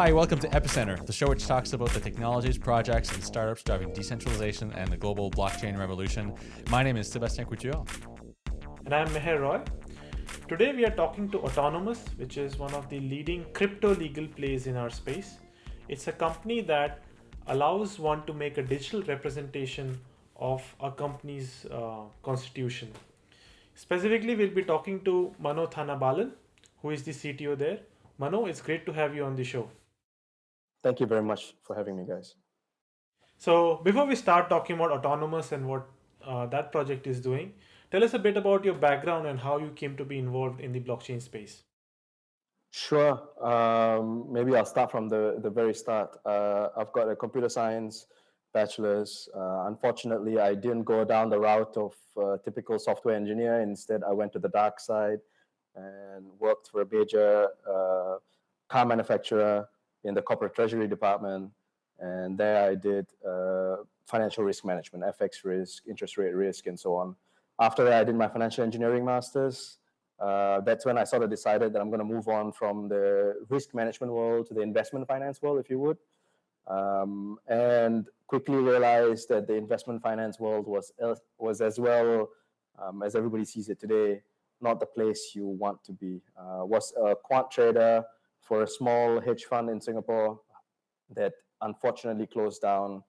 Hi, welcome to Epicenter, the show which talks about the technologies, projects, and startups driving decentralization and the global blockchain revolution. My name is Sebastien Couture. And I'm Meher Roy. Today we are talking to Otonomos, which is one of the leading crypto legal plays in our space. It's a company that allows one to make a digital representation of a company's uh, constitution. Specifically, we'll be talking to Mano Thanabalan, who is the CTO there. Mano, it's great to have you on the show. Thank you very much for having me, guys. So before we start talking about Otonomos and what uh, that project is doing, tell us a bit about your background and how you came to be involved in the blockchain space. Sure. Um, maybe I'll start from the, the very start. Uh, I've got a computer science bachelor's. Uh, unfortunately, I didn't go down the route of uh, typical software engineer. Instead, I went to the dark side and worked for a major uh, car manufacturer in the corporate treasury department. And there I did uh, financial risk management, FX risk, interest rate risk, and so on. After that, I did my financial engineering master's. Uh, that's when I sort of decided that I'm going to move on from the risk management world to the investment finance world, if you would. Um, and quickly realized that the investment finance world was, was as well um, as everybody sees it today, not the place you want to be. Uh, was a quant trader for a small hedge fund in Singapore that unfortunately closed down.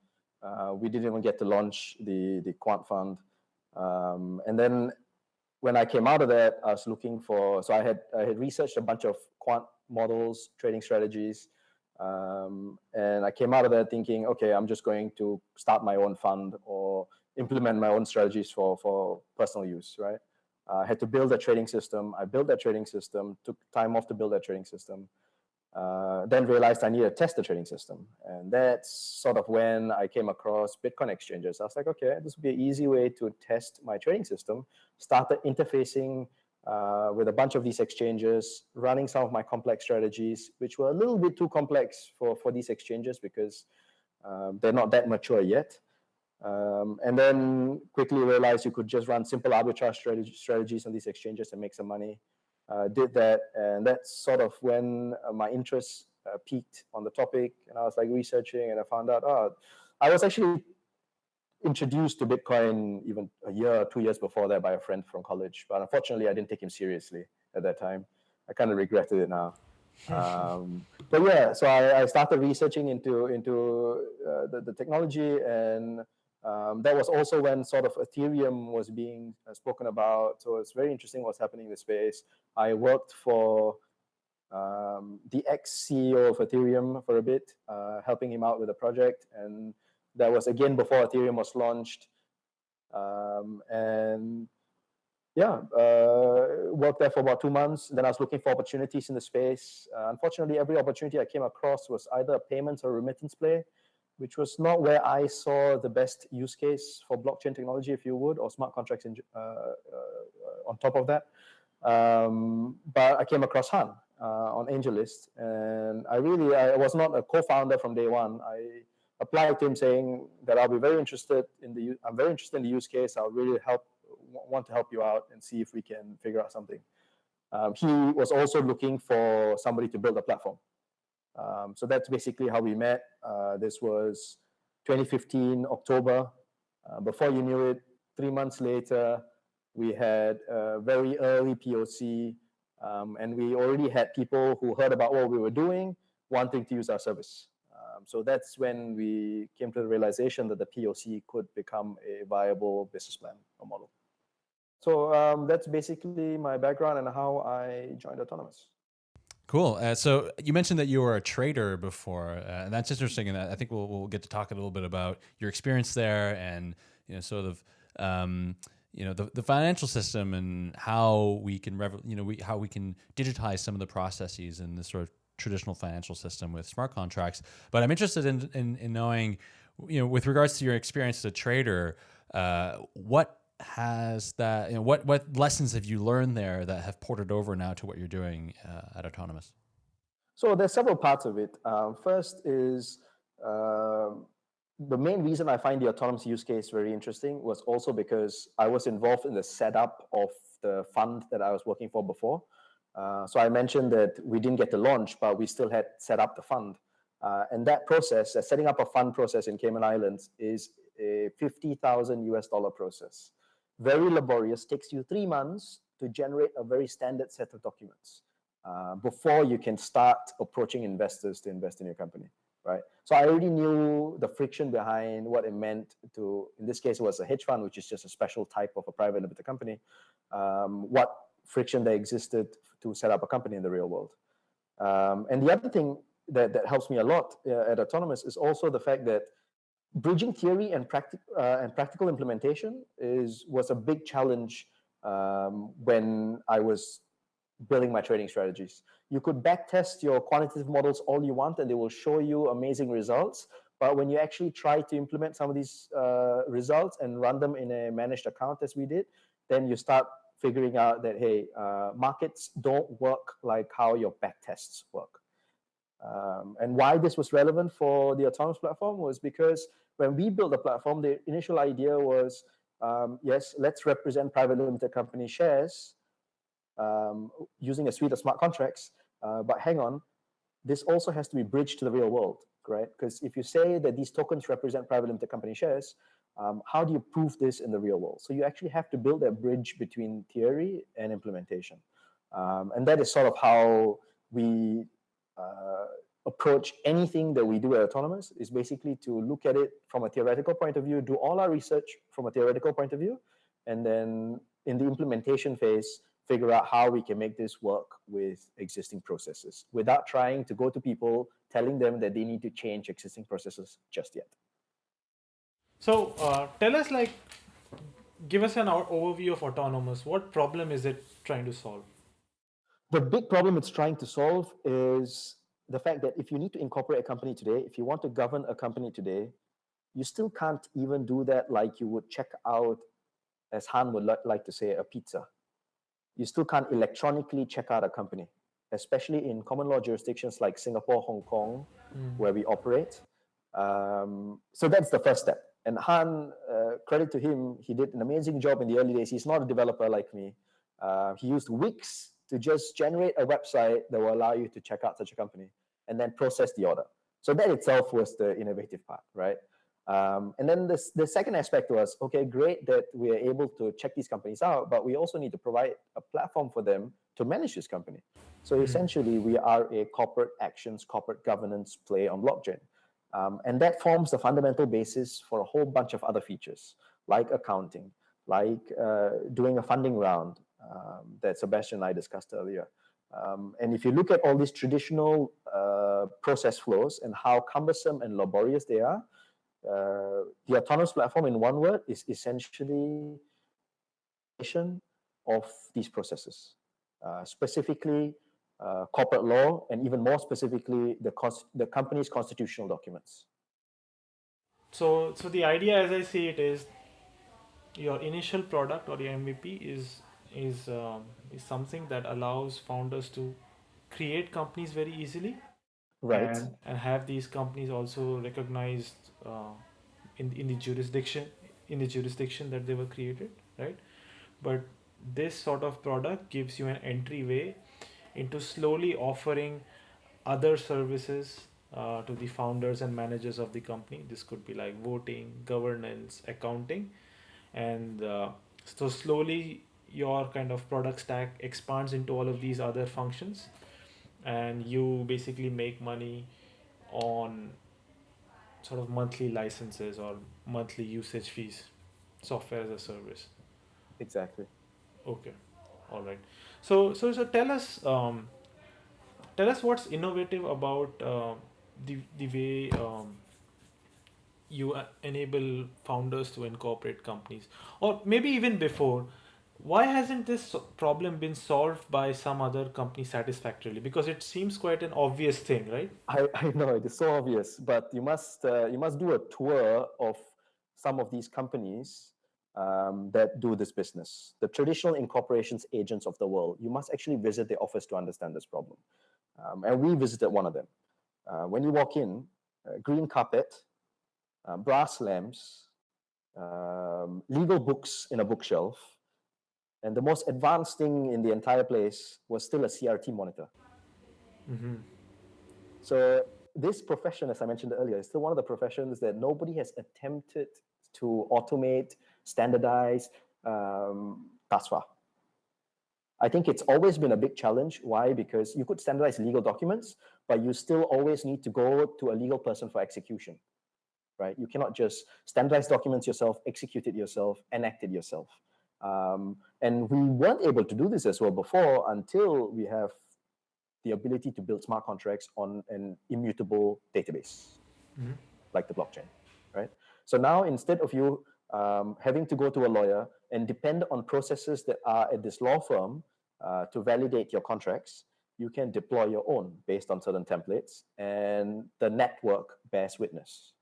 Uh, we didn't even get to launch the, the quant fund. Um, and then when I came out of that, I was looking for, so I had, I had researched a bunch of quant models, trading strategies, um, and I came out of that thinking, okay, I'm just going to start my own fund or implement my own strategies for, for personal use, right? Uh, I had to build a trading system. I built that trading system, took time off to build that trading system. Uh, then realized I need to test the trading system. And that's sort of when I came across Bitcoin exchanges. I was like, okay, this would be an easy way to test my trading system. Started interfacing uh, with a bunch of these exchanges, running some of my complex strategies, which were a little bit too complex for, for these exchanges because um, they're not that mature yet. Um, and then quickly realized you could just run simple arbitrage strategy, strategies on these exchanges and make some money. Uh, did that, and that's sort of when uh, my interest uh, peaked on the topic, and I was like researching, and I found out, oh, I was actually introduced to Bitcoin even a year, two years before that by a friend from college. But unfortunately, I didn't take him seriously at that time. I kind of regretted it now. um, but yeah, so I, I, started researching into into uh, the, the technology, and um, that was also when sort of Ethereum was being uh, spoken about. So it's very interesting what's happening in the space. I worked for um, the ex-CEO of Ethereum for a bit, uh, helping him out with the project, and that was again before Ethereum was launched. Um, and yeah, uh, worked there for about two months. Then I was looking for opportunities in the space. Uh, unfortunately, every opportunity I came across was either a payments or remittance play, which was not where I saw the best use case for blockchain technology, if you would, or smart contracts in, uh, uh on top of that. Um, but I came across Han uh, on AngelList, and I really, I was not a co-founder from day one. I applied to him saying that I'll be very interested in the, I'm very interested in the use case. I'll really help, want to help you out and see if we can figure out something. Um, he was also looking for somebody to build a platform. Um, so that's basically how we met. Uh, this was 2015, October. Uh, before you knew it, three months later, we had a very early POC, um, and we already had people who heard about what we were doing, wanting to use our service. Um, so that's when we came to the realization that the POC could become a viable business plan or model. So um, that's basically my background and how I joined Otonomos. Cool. Uh, so you mentioned that you were a trader before, uh, and that's interesting. And I think we'll, we'll get to talk a little bit about your experience there and you know sort of um, you know the, the financial system and how we can you know we, how we can digitize some of the processes in this sort of traditional financial system with smart contracts. But I'm interested in, in, in knowing, you know, with regards to your experience as a trader, uh, what has that, you know, what, what lessons have you learned there that have ported over now to what you're doing uh, at Otonomos? So there's several parts of it. Um, first is uh, the main reason I find the Otonomos use case very interesting was also because I was involved in the setup of the fund that I was working for before. Uh, so I mentioned that we didn't get to launch, but we still had set up the fund. Uh, and that process, uh, setting up a fund process in Cayman Islands is a 50,000 US dollar process. Very laborious, takes you three months to generate a very standard set of documents uh, before you can start approaching investors to invest in your company, right? So I already knew the friction behind what it meant to, in this case, it was a hedge fund, which is just a special type of a private limited company, um, what friction there existed to set up a company in the real world. Um, and the other thing that, that helps me a lot uh, at Otonomos is also the fact that bridging theory and, uh, and practical implementation is was a big challenge um, when I was building my trading strategies. You could backtest your quantitative models all you want and they will show you amazing results. But when you actually try to implement some of these uh, results and run them in a managed account as we did, then you start figuring out that, hey, uh, markets don't work like how your backtests work. Um, and why this was relevant for the Otonomos platform was because when we built the platform, the initial idea was, um, yes, let's represent private limited company shares um, using a suite of smart contracts. Uh, but hang on, this also has to be bridged to the real world, right? Because if you say that these tokens represent private limited company shares, um, how do you prove this in the real world? So you actually have to build that bridge between theory and implementation. Um, and that is sort of how we approach anything that we do at Otonomos is basically to look at it from a theoretical point of view, do all our research from a theoretical point of view, and then in the implementation phase, figure out how we can make this work with existing processes without trying to go to people telling them that they need to change existing processes just yet. So uh, tell us like, give us an overview of Otonomos. What problem is it trying to solve? The big problem it's trying to solve is the fact that if you need to incorporate a company today, if you want to govern a company today, you still can't even do that like you would check out, as Han would like to say, a pizza. You still can't electronically check out a company, especially in common law jurisdictions like Singapore, Hong Kong, mm. where we operate. Um, so that's the first step. And Han, uh, credit to him, he did an amazing job in the early days. He's not a developer like me. Uh, he used Wix to just generate a website that will allow you to check out such a company and then process the order. So that itself was the innovative part, right? Um, and then this, the second aspect was, okay, great that we are able to check these companies out, but we also need to provide a platform for them to manage this company. So mm -hmm. essentially, we are a corporate actions, corporate governance play on blockchain. Um, and that forms the fundamental basis for a whole bunch of other features, like accounting, like uh, doing a funding round um, that Sebastien and I discussed earlier. Um, and if you look at all these traditional uh, process flows and how cumbersome and laborious they are, uh, the Otonomos platform, in one word, is essentially of these processes, uh, specifically uh, corporate law, and even more specifically, the, the company's constitutional documents. So, so the idea, as I see it, is your initial product or your MVP is is um, is something that allows founders to create companies very easily, right? And, and have these companies also recognized uh, in in the jurisdiction in the jurisdiction that they were created, right? But this sort of product gives you an entryway into slowly offering other services uh, to the founders and managers of the company. This could be like voting, governance, accounting, and uh, so slowly your kind of product stack expands into all of these other functions, and you basically make money on sort of monthly licenses or monthly usage fees, software as a service. Exactly. Okay, all right. So, so, so tell us, um, tell us what's innovative about uh, the the way um, you uh, enable founders to incorporate companies, or maybe even before. Why hasn't this problem been solved by some other company satisfactorily? Because it seems quite an obvious thing, right? I, I know it is so obvious, but you must uh, you must do a tour of some of these companies um, that do this business, the traditional incorporations agents of the world, you must actually visit the office to understand this problem. Um, and we visited one of them. Uh, when you walk in, uh, green carpet, uh, brass lamps, um, legal books in a bookshelf, And the most advanced thing in the entire place was still a CRT monitor. Mm-hmm. So this profession, as I mentioned earlier, is still one of the professions that nobody has attempted to automate, standardize um, far. I think it's always been a big challenge. Why? Because you could standardize legal documents, but you still always need to go to a legal person for execution, right? You cannot just standardize documents yourself, execute it yourself, enact it yourself. Um, and we weren't able to do this as well before until we have the ability to build smart contracts on an immutable database, mm -hmm. like the blockchain, right? So now instead of you um, having to go to a lawyer and depend on processes that are at this law firm uh, to validate your contracts, you can deploy your own based on certain templates, and the network bears witness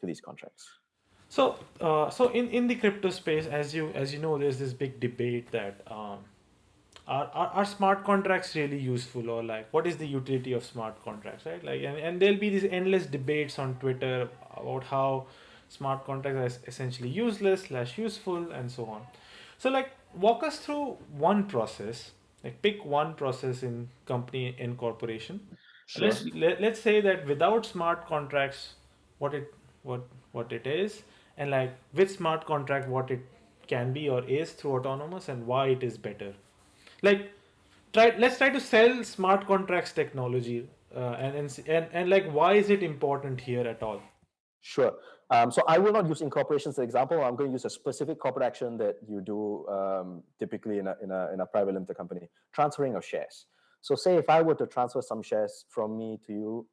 to these contracts. So, uh, so in, in the crypto space, as you as you know, there's this big debate that um, are, are, are smart contracts really useful or like what is the utility of smart contracts, right? Like, and, and there'll be these endless debates on Twitter about how smart contracts are essentially useless slash useful and so on. So like walk us through one process, like pick one process in company in corporation. Sure. Let's let, let's say that without smart contracts, what it what what it is and like with smart contract what it can be or is through Otonomos and why it is better like try let's try to sell smart contracts technology uh, and, and and and like why is it important here at all sure um, so I will not use incorporation as an example. I'm going to use a specific corporate action that you do um, typically in a, in, a, in a private limited company, transferring of shares. So say if I were to transfer some shares from me to you,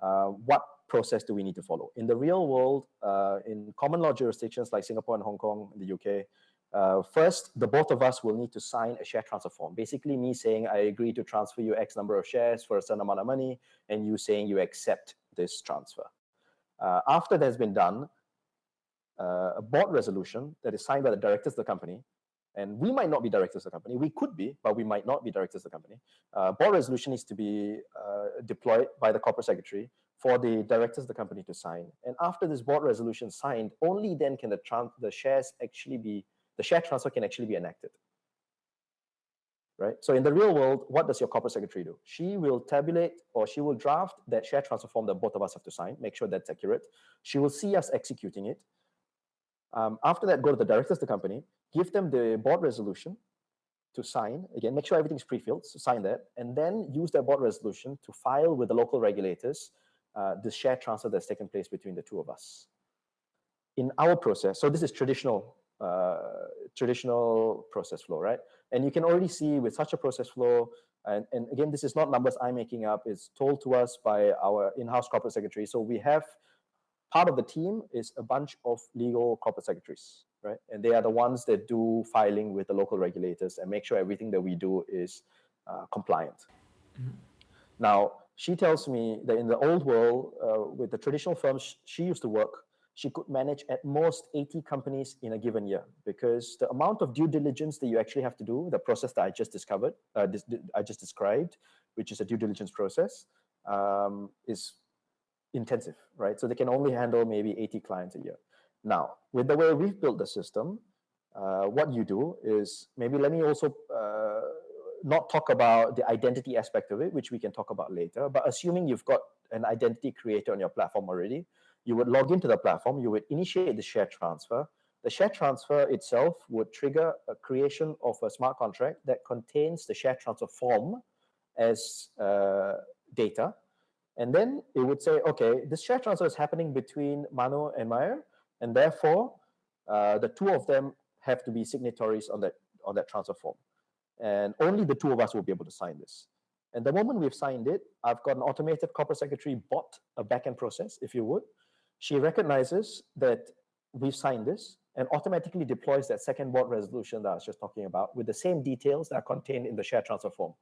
what process do we need to follow? In the real world, uh, in common law jurisdictions like Singapore and Hong Kong, the UK, uh, first, the both of us will need to sign a share transfer form. Basically, me saying I agree to transfer you X number of shares for a certain amount of money, and you saying you accept this transfer. Uh, after that's been done, uh, a board resolution that is signed by the directors of the company, and we might not be directors of the company, we could be, but we might not be directors of the company. Uh, board resolution needs to be uh, deployed by the corporate secretary for the directors of the company to sign. And after this board resolution signed, only then can the, the shares actually be, the share transfer can actually be enacted. Right? So in the real world, what does your corporate secretary do? She will tabulate or she will draft that share transfer form that both of us have to sign, make sure that's accurate. She will see us executing it. Um, after that, go to the directors of the company, give them the board resolution to sign, again, make sure everything's pre-filled, so sign that, and then use that board resolution to file with the local regulators uh, the share transfer that's taken place between the two of us. In our process, so this is traditional uh, traditional process flow, right? And you can already see with such a process flow, and, and again, this is not numbers I'm making up, it's told to us by our in-house corporate secretary. So we have part of the team is a bunch of legal corporate secretaries, right? And they are the ones that do filing with the local regulators and make sure everything that we do is uh, compliant. Mm -hmm. Now, she tells me that in the old world, uh, with the traditional firms she used to work, she could manage at most 80 companies in a given year because the amount of due diligence that you actually have to do, the process that I just discovered, uh, I just described, which is a due diligence process, um, is intensive, right? So they can only handle maybe 80 clients a year. Now, with the way we've built the system, uh, what you do is maybe let me also uh, not talk about the identity aspect of it, which we can talk about later, but assuming you've got an identity creator on your platform already, you would log into the platform, you would initiate the share transfer. The share transfer itself would trigger a creation of a smart contract that contains the share transfer form as uh, data. And then it would say, okay, this share transfer is happening between Mano and Meher, and therefore uh, the two of them have to be signatories on that on that transfer form and only the two of us will be able to sign this. And the moment we've signed it, I've got an automated corporate secretary bot, a backend process, if you would. She recognizes that we've signed this and automatically deploys that second board resolution that I was just talking about with the same details that are contained in the share transfer form.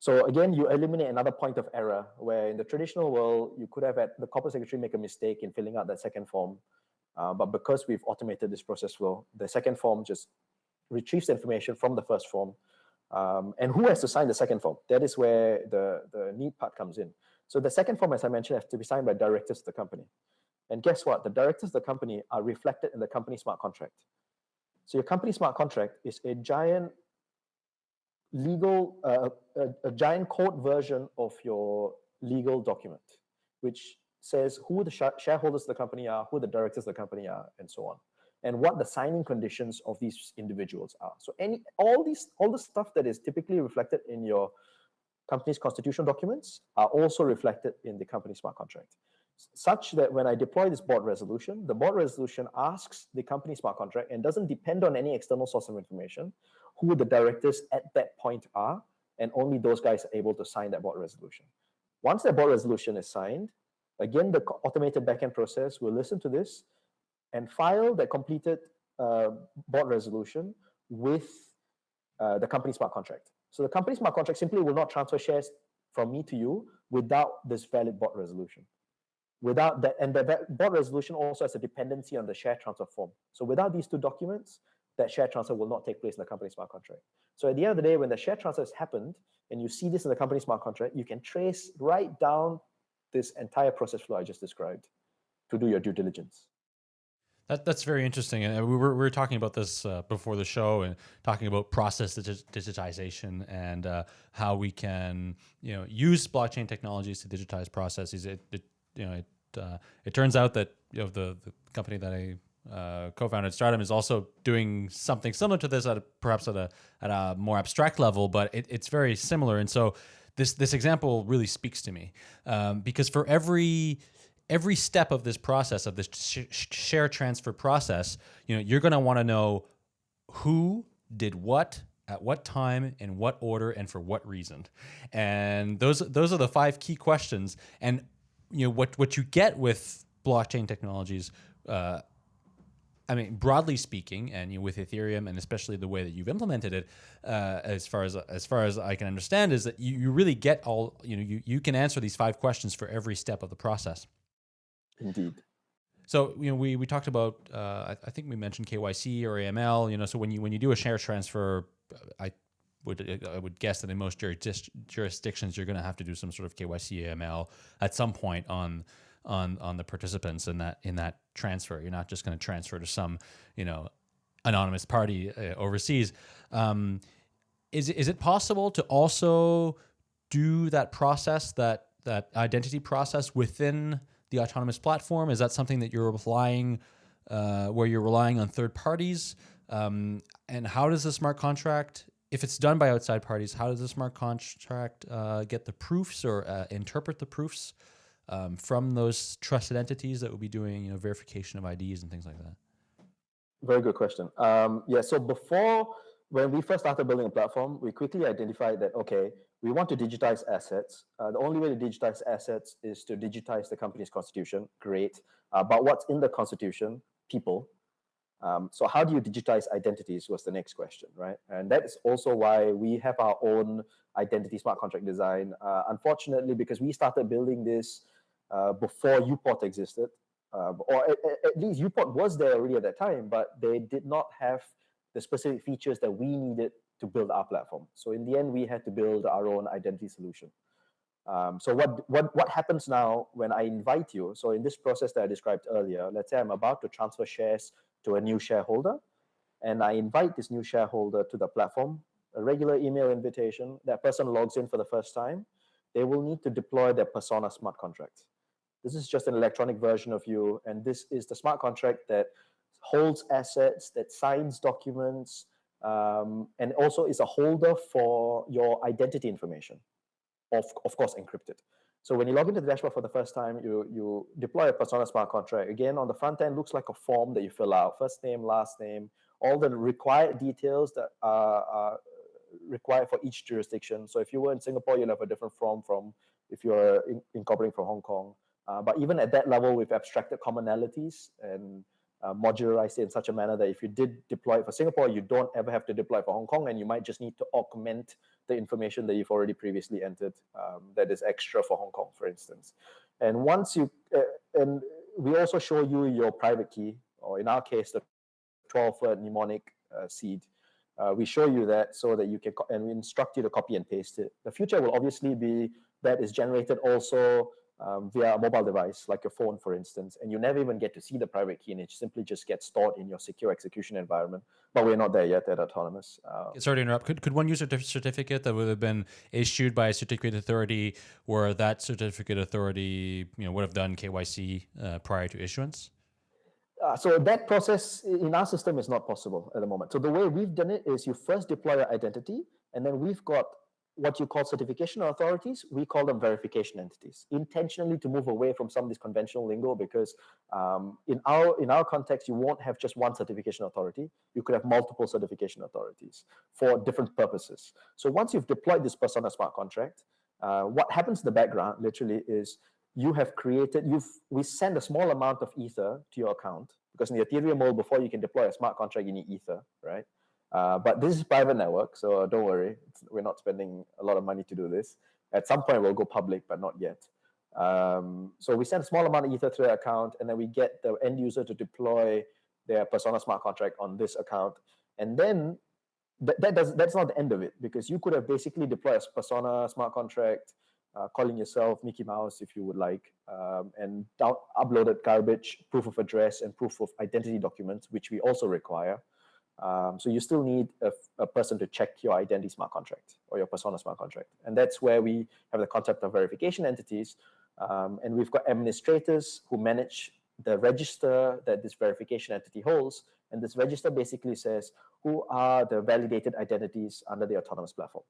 So again, you eliminate another point of error where in the traditional world, you could have had the corporate secretary make a mistake in filling out that second form. Uh, but because we've automated this process flow, the second form just retrieves information from the first form. Um, and who has to sign the second form? That is where the, the neat part comes in. So the second form, as I mentioned, has to be signed by directors of the company. And guess what? The directors of the company are reflected in the company smart contract. So your company smart contract is a giant legal, uh, a, a, giant code version of your legal document, which says who the sh shareholders of the company are, who the directors of the company are, and so on, and what the signing conditions of these individuals are. So any all these all the stuff that is typically reflected in your company's constitutional documents are also reflected in the company smart contract such that when I deploy this board resolution, the board resolution asks the company smart contract and doesn't depend on any external source of information, who the directors at that point are, and only those guys are able to sign that board resolution. Once that board resolution is signed, again, the automated backend process will listen to this and file the completed uh, board resolution with uh, the company smart contract. So the company smart contract simply will not transfer shares from me to you without this valid board resolution. Without that, and the board resolution also has a dependency on the share transfer form. So without these two documents, that share transfer will not take place in the company smart contract. So at the end of the day, when the share transfer has happened, and you see this in the company smart contract, you can trace right down this entire process flow I just described to do your due diligence. That, that's very interesting. And we were, we were talking about this uh, before the show and talking about process digitization and uh, how we can, you know, use blockchain technologies to digitize processes. It, it you know, it, uh, it turns out that, you know, the, the company that I uh, co-founded Stratumn, is also doing something similar to this at a, perhaps at a, at a more abstract level, but it, it's very similar. And so this, this example really speaks to me um, because for every, every step of this process of this sh share transfer process, you know, you're going to want to know who did what at what time in what order and for what reason and those those are the five key questions and you know what what you get with blockchain technologies uh, I mean, broadly speaking, and you know, with Ethereum, and especially the way that you've implemented it, uh, as far as as far as I can understand, is that you, you really get all you know. You you can answer these five questions for every step of the process. Indeed. So you know, we we talked about. Uh, I, I, think we mentioned KYC or AML. You know, so when you when you do a share transfer, I would I would guess that in most jurisdictions you're going to have to do some sort of KYC AML at some point on on on the participants in that in that transfer. You're not just going to transfer to some you know anonymous party uh, overseas. Um, is is it possible to also do that process that that identity process within the Otonomos platform? Is that something that you're relying, uh, where you're relying on third parties? Um, and how does the smart contract, if it's done by outside parties, how does the smart contract uh, get the proofs or uh, interpret the proofs um, from those trusted entities that will be doing, you know, verification of IDs and things like that? Very good question. Um, yeah, so before, when we first started building a platform, we quickly identified that, okay, we want to digitize assets. Uh, the only way to digitize assets is to digitize the company's constitution. Great. Uh, but what's in the constitution? People. Um, so how do you digitize identities was the next question, right? And that is also why we have our own identity smart contract design. Uh, unfortunately, because we started building this uh, before uPort existed, uh, or at, at least uPort was there already at that time, but they did not have the specific features that we needed to build our platform. So in the end, we had to build our own identity solution. Um, so what, what, what happens now when I invite you? So in this process that I described earlier, let's say I'm about to transfer shares to a new shareholder, and I invite this new shareholder to the platform, a regular email invitation, that person logs in for the first time, they will need to deploy their Persona smart contract. This is just an electronic version of you, and this is the smart contract that holds assets, that signs documents, um, and also is a holder for your identity information, of, of course encrypted. So when you log into the dashboard for the first time, you, you deploy a Persona Smart Contract. Again, on the front end, looks like a form that you fill out, first name, last name, all the required details that are, are required for each jurisdiction. So if you were in Singapore, you'll have a different form from if you're in, incorporating from Hong Kong. Uh, but even at that level, we've abstracted commonalities and uh, modularized it in such a manner that if you did deploy it for Singapore, you don't ever have to deploy it for Hong Kong, and you might just need to augment the information that you've already previously entered um, that is extra for Hong Kong, for instance. And once you, uh, and we also show you your private key, or in our case, the 12-word mnemonic uh, seed. Uh, we show you that so that you can, and we instruct you to copy and paste it. The future will obviously be that is generated also um, via a mobile device, like your phone, for instance, and you never even get to see the private key, and it simply just gets stored in your secure execution environment. But we're not there yet at Otonomos. Uh, Sorry to interrupt. Could, could one use a certificate that would have been issued by a certificate authority, where that certificate authority, you know, would have done KYC uh, prior to issuance? Uh, so that process in our system is not possible at the moment. So the way we've done it is you first deploy your identity, and then we've got what you call certification authorities, we call them verification entities, intentionally to move away from some of this conventional lingo because um, in our in our context, you won't have just one certification authority. You could have multiple certification authorities for different purposes. So once you've deployed this persona smart contract, uh, what happens in the background literally is you have created, you've we send a small amount of ether to your account because in the Ethereum world, before you can deploy a smart contract, you need ether, right? Uh, but this is private network, so don't worry. It's, we're not spending a lot of money to do this. At some point, we'll go public, but not yet. Um, so we send a small amount of ether to their account, and then we get the end user to deploy their Persona smart contract on this account. And then that, that does that's not the end of it because you could have basically deployed a Persona smart contract, uh, calling yourself Mickey Mouse if you would like, um, and uploaded garbage, proof of address, and proof of identity documents, which we also require. Um, so you still need a, a, person to check your identity smart contract or your persona smart contract. And that's where we have the concept of verification entities. Um, and we've got administrators who manage the register that this verification entity holds. And this register basically says who are the validated identities under the Otonomos platform.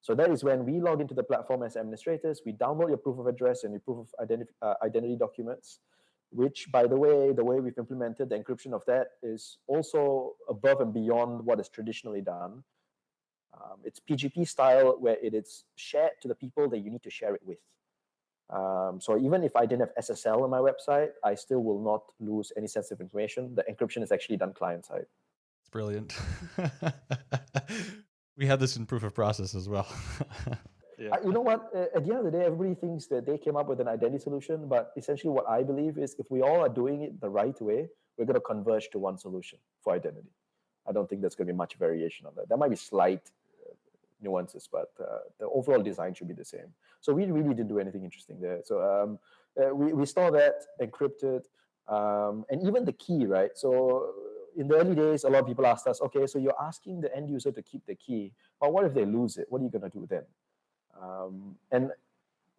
So that is when we log into the platform as administrators, we download your proof of address and your proof of identi uh, identity documents which by the way, the way we've implemented the encryption of that is also above and beyond what is traditionally done. Um, it's PGP style where it is shared to the people that you need to share it with. Um, so even if I didn't have SSL on my website, I still will not lose any sensitive information. The encryption is actually done client side. It's brilliant. we have this in proof of process as well. Yeah. you know what? At the end of the day, everybody thinks that they came up with an identity solution, but essentially what I believe is if we all are doing it the right way, we're going to converge to one solution for identity. I don't think there's going to be much variation on that. There might be slight uh, nuances, but uh, the overall design should be the same. So we really didn't do anything interesting there. So um, uh, we, we store that encrypted, um, and even the key, right? So in the early days, a lot of people asked us, okay, so you're asking the end user to keep the key, but what if they lose it? What are you going to do then? Um, and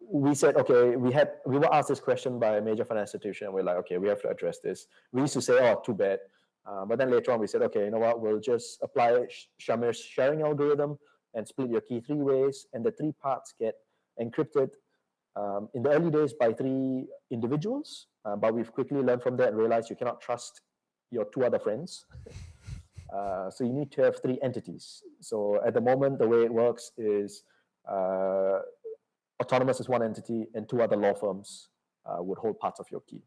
we said, okay, we had we were asked this question by a major financial institution, and we're like, okay, we have to address this. We used to say, oh, too bad. Uh, but then later on, we said, okay, you know what? We'll just apply Shamir's sharing algorithm and split your key three ways, and the three parts get encrypted um, in the early days by three individuals. Uh, but we've quickly learned from that and realized you cannot trust your two other friends. uh, so you need to have three entities. So at the moment, the way it works is uh, Otonomos is one entity and two other law firms uh, would hold parts of your key.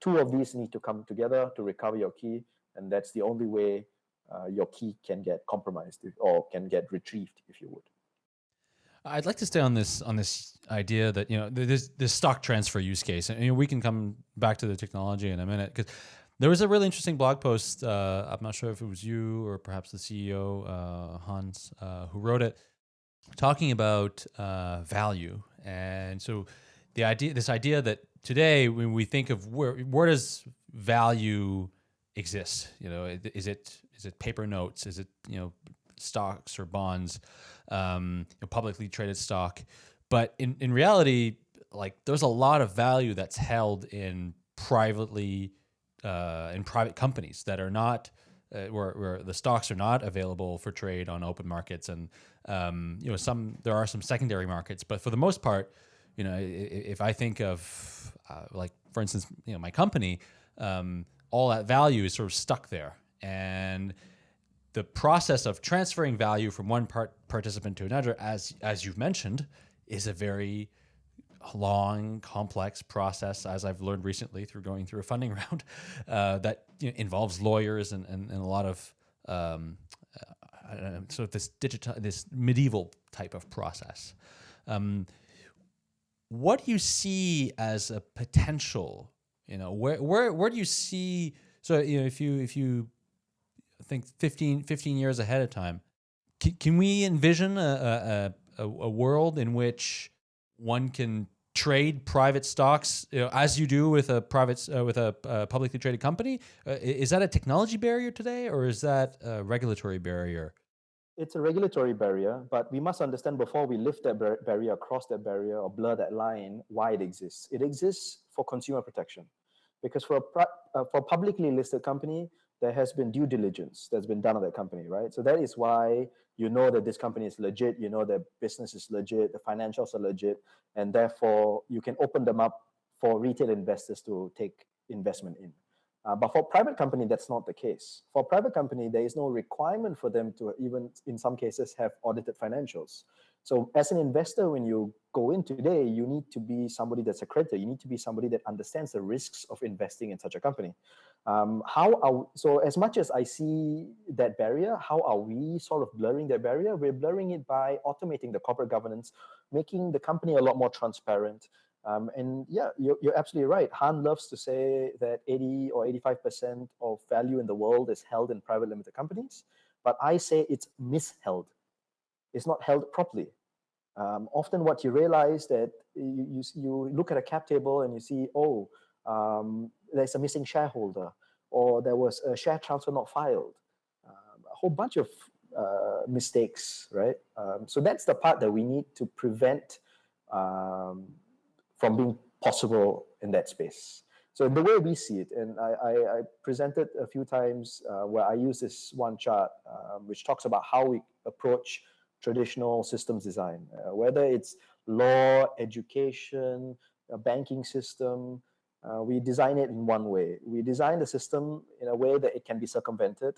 Two of these need to come together to recover your key, and that's the only way uh, your key can get compromised or can get retrieved, if you would. I'd like to stay on this on this idea that you know this this stock transfer use case, and you know, we can come back to the technology in a minute because there was a really interesting blog post. Uh, I'm not sure if it was you or perhaps the CEO uh, Hans uh, who wrote it, talking about uh, value. And so the idea, this idea that today when we think of where, where does value exist? You know, is it, is it paper notes? Is it, you know, stocks or bonds, um, you know, publicly traded stock? But in, in reality, like there's a lot of value that's held in privately, uh, in private companies that are not, uh, where, where the stocks are not available for trade on open markets and um, you know some there are some secondary markets but for the most part you know if I think of uh, like for instance you know my company um, all that value is sort of stuck there. And the process of transferring value from one part participant to another as as you've mentioned is a very long, complex process, as I've learned recently through going through a funding round, uh, that you know, involves lawyers and, and, and, a lot of um, uh, sort of this digital, this medieval type of process. Um, what do you see as a potential? You know, where where where do you see? So you know, if you if you think 15, 15 years ahead of time, can, can we envision a, a, a, a world in which one can trade private stocks you know, as you do with a private uh, with a uh, publicly traded company? Uh, is that a technology barrier today, or is that a regulatory barrier? It's a regulatory barrier, but we must understand before we lift that bar barrier, cross that barrier, or blur that line, why it exists. It exists for consumer protection, because for a uh, for a publicly listed company, there has been due diligence that's been done on that company, right? So that is why you know that this company is legit, you know that business is legit, the financials are legit, and therefore you can open them up for retail investors to take investment in. Uh, but for private company, that's not the case. For private company, there is no requirement for them to even, in some cases, have audited financials. So as an investor, when you go in today, you need to be somebody that's accredited. You need to be somebody that understands the risks of investing in such a company. Um, how are, so as much as I see that barrier, how are we sort of blurring that barrier? We're blurring it by automating the corporate governance, making the company a lot more transparent. Um, and yeah, you're, you're absolutely right. Han loves to say that 80 or 85% of value in the world is held in private limited companies. But I say it's misheld It's not held properly. Um, often what you realize that you, you, you, look at a cap table and you see, oh, um, there's a missing shareholder, or there was a share transfer not filed. Um, a whole bunch of uh, mistakes, right? Um, so that's the part that we need to prevent um, from being possible in that space. So the way we see it, and I, I, I presented a few times uh, where I use this one chart, um, which talks about how we approach traditional systems design, uh, whether it's law, education, a banking system, uh, we design it in one way. We design the system in a way that it can be circumvented.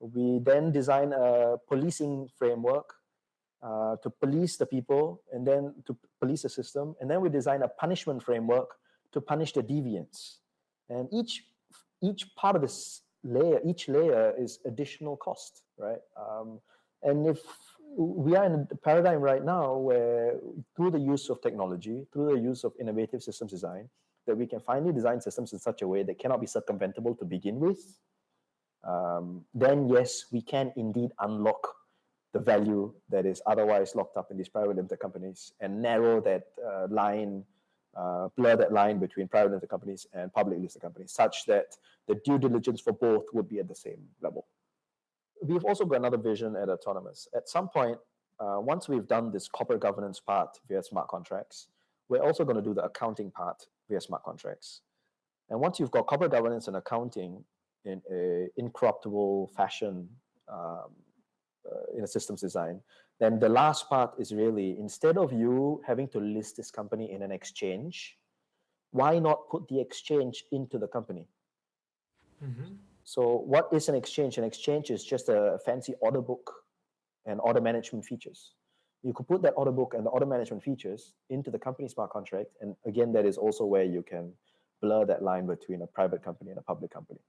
We then design a policing framework uh, to police the people and then to police the system. And then we design a punishment framework to punish the deviants. And each, each part of this layer, each layer is additional cost, right? Um, and if we are in a paradigm right now where through the use of technology, through the use of innovative systems design, that we can finally design systems in such a way that cannot be circumventable to begin with, um, then yes, we can indeed unlock the value that is otherwise locked up in these private limited companies and narrow that uh, line, uh, blur that line between private limited companies and public listed companies such that the due diligence for both would be at the same level we've also got another vision at Otonomos. At some point, uh, once we've done this corporate governance part via smart contracts, we're also going to do the accounting part via smart contracts. And once you've got corporate governance and accounting in a incorruptible fashion um, uh, in a systems design, then the last part is really, instead of you having to list this company in an exchange, why not put the exchange into the company? Mm -hmm. So what is an exchange? An exchange is just a fancy order book and order management features. You could put that order book and the order management features into the company smart contract. And again, that is also where you can blur that line between a private company and a public company.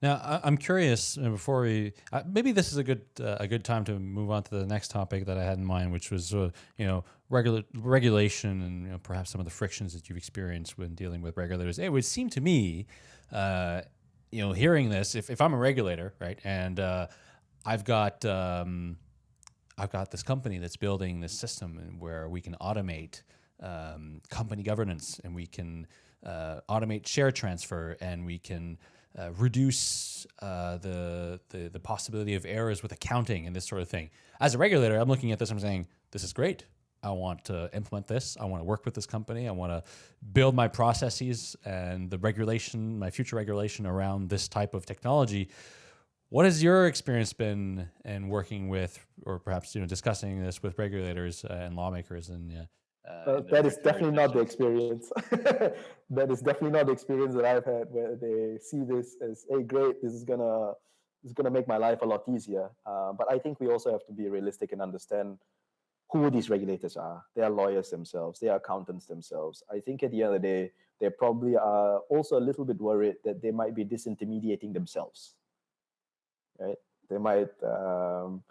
Now, I'm curious. Before we, uh, maybe this is a good uh, a good time to move on to the next topic that I had in mind, which was uh, you know regula regulation and you know, perhaps some of the frictions that you've experienced when dealing with regulators. It would seem to me, uh, you know, hearing this, if, if I'm a regulator, right, and uh, I've got um, I've got this company that's building this system where we can automate um, company governance and we can uh, automate share transfer and we can uh, reduce uh, the, the the possibility of errors with accounting and this sort of thing. As a regulator, I'm looking at this. I'm saying this is great. I want to implement this. I want to work with this company. I want to build my processes and the regulation, my future regulation around this type of technology. What has your experience been in working with, or perhaps you know, discussing this with regulators uh, and lawmakers? And uh, that is definitely not the experience. that is definitely not the experience that I've had, where they see this as, "Hey, great! This is gonna, this is gonna make my life a lot easier." Uh, but I think we also have to be realistic and understand who these regulators are. They are lawyers themselves. They are accountants themselves. I think at the end of the day, they probably are also a little bit worried that they might be disintermediating themselves, right? They might um,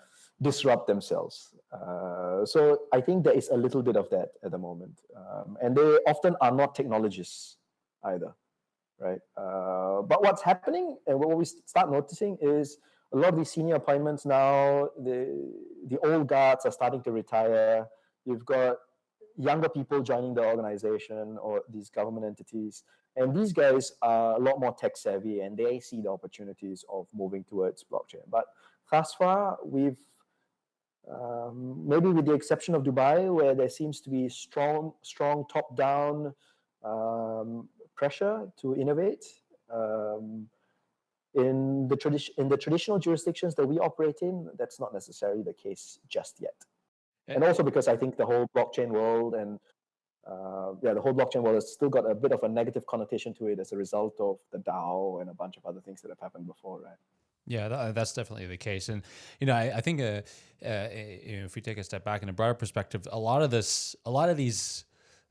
disrupt themselves. Uh, so I think there is a little bit of that at the moment. Um, and they often are not technologists either, right? Uh, but what's happening and what we start noticing is a lot of these senior appointments now, the the old guards are starting to retire. You've got younger people joining the organization or these government entities. And these guys are a lot more tech savvy and they see the opportunities of moving towards blockchain. But thus far, we've um, maybe with the exception of Dubai, where there seems to be strong, strong top-down um, pressure to innovate. Um, in the tradition, in the traditional jurisdictions that we operate in, that's not necessarily the case just yet. And also because I think the whole blockchain world and uh, yeah, the whole blockchain world has still got a bit of a negative connotation to it as a result of the DAO and a bunch of other things that have happened before, right? Yeah, that, that's definitely the case, and you know, I, I think uh, uh, you know, if we take a step back in a broader perspective, a lot of this, a lot of these,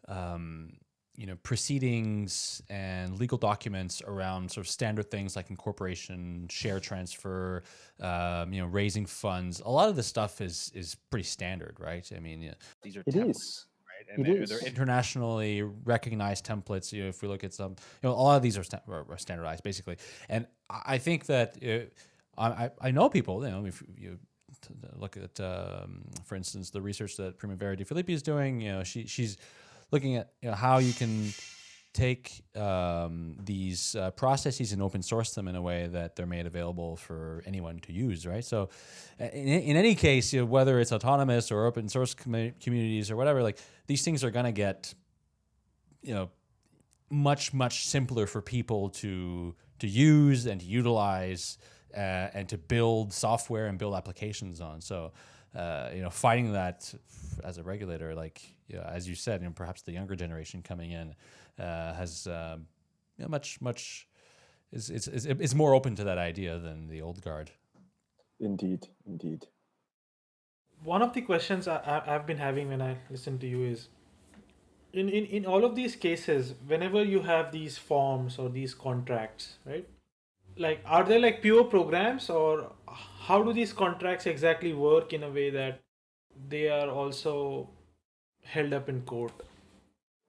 um, you know, proceedings and legal documents around sort of standard things like incorporation, share transfer, um, you know, raising funds. A lot of this stuff is is pretty standard, right? I mean, these are it is. And they're, they're, internationally recognized templates. You know, if we look at some, you know, a lot of these are, sta are standardized basically. And I think that uh, I, I know people, you know, if you look at, um, for instance, the research that Primavera de Filippi is doing, you know, she, she's looking at you know, how you can take um, these uh, processes and open source them in a way that they're made available for anyone to use, right? So, in, in any case, you know, whether it's autonomous or open source com communities or whatever, like these things are going to get, you know, much much simpler for people to to use and to utilize uh, and to build software and build applications on. So, uh, you know, fighting that as a regulator, like you know, as you said, you know, perhaps the younger generation coming in uh, has um, you know, much much is is is more open to that idea than the old guard. Indeed, indeed. One of the questions I, I've been having when I listen to you is, in, in, in all of these cases, whenever you have these forms or these contracts, right? Like, are they like pure programs or how do these contracts exactly work in a way that they are also held up in court?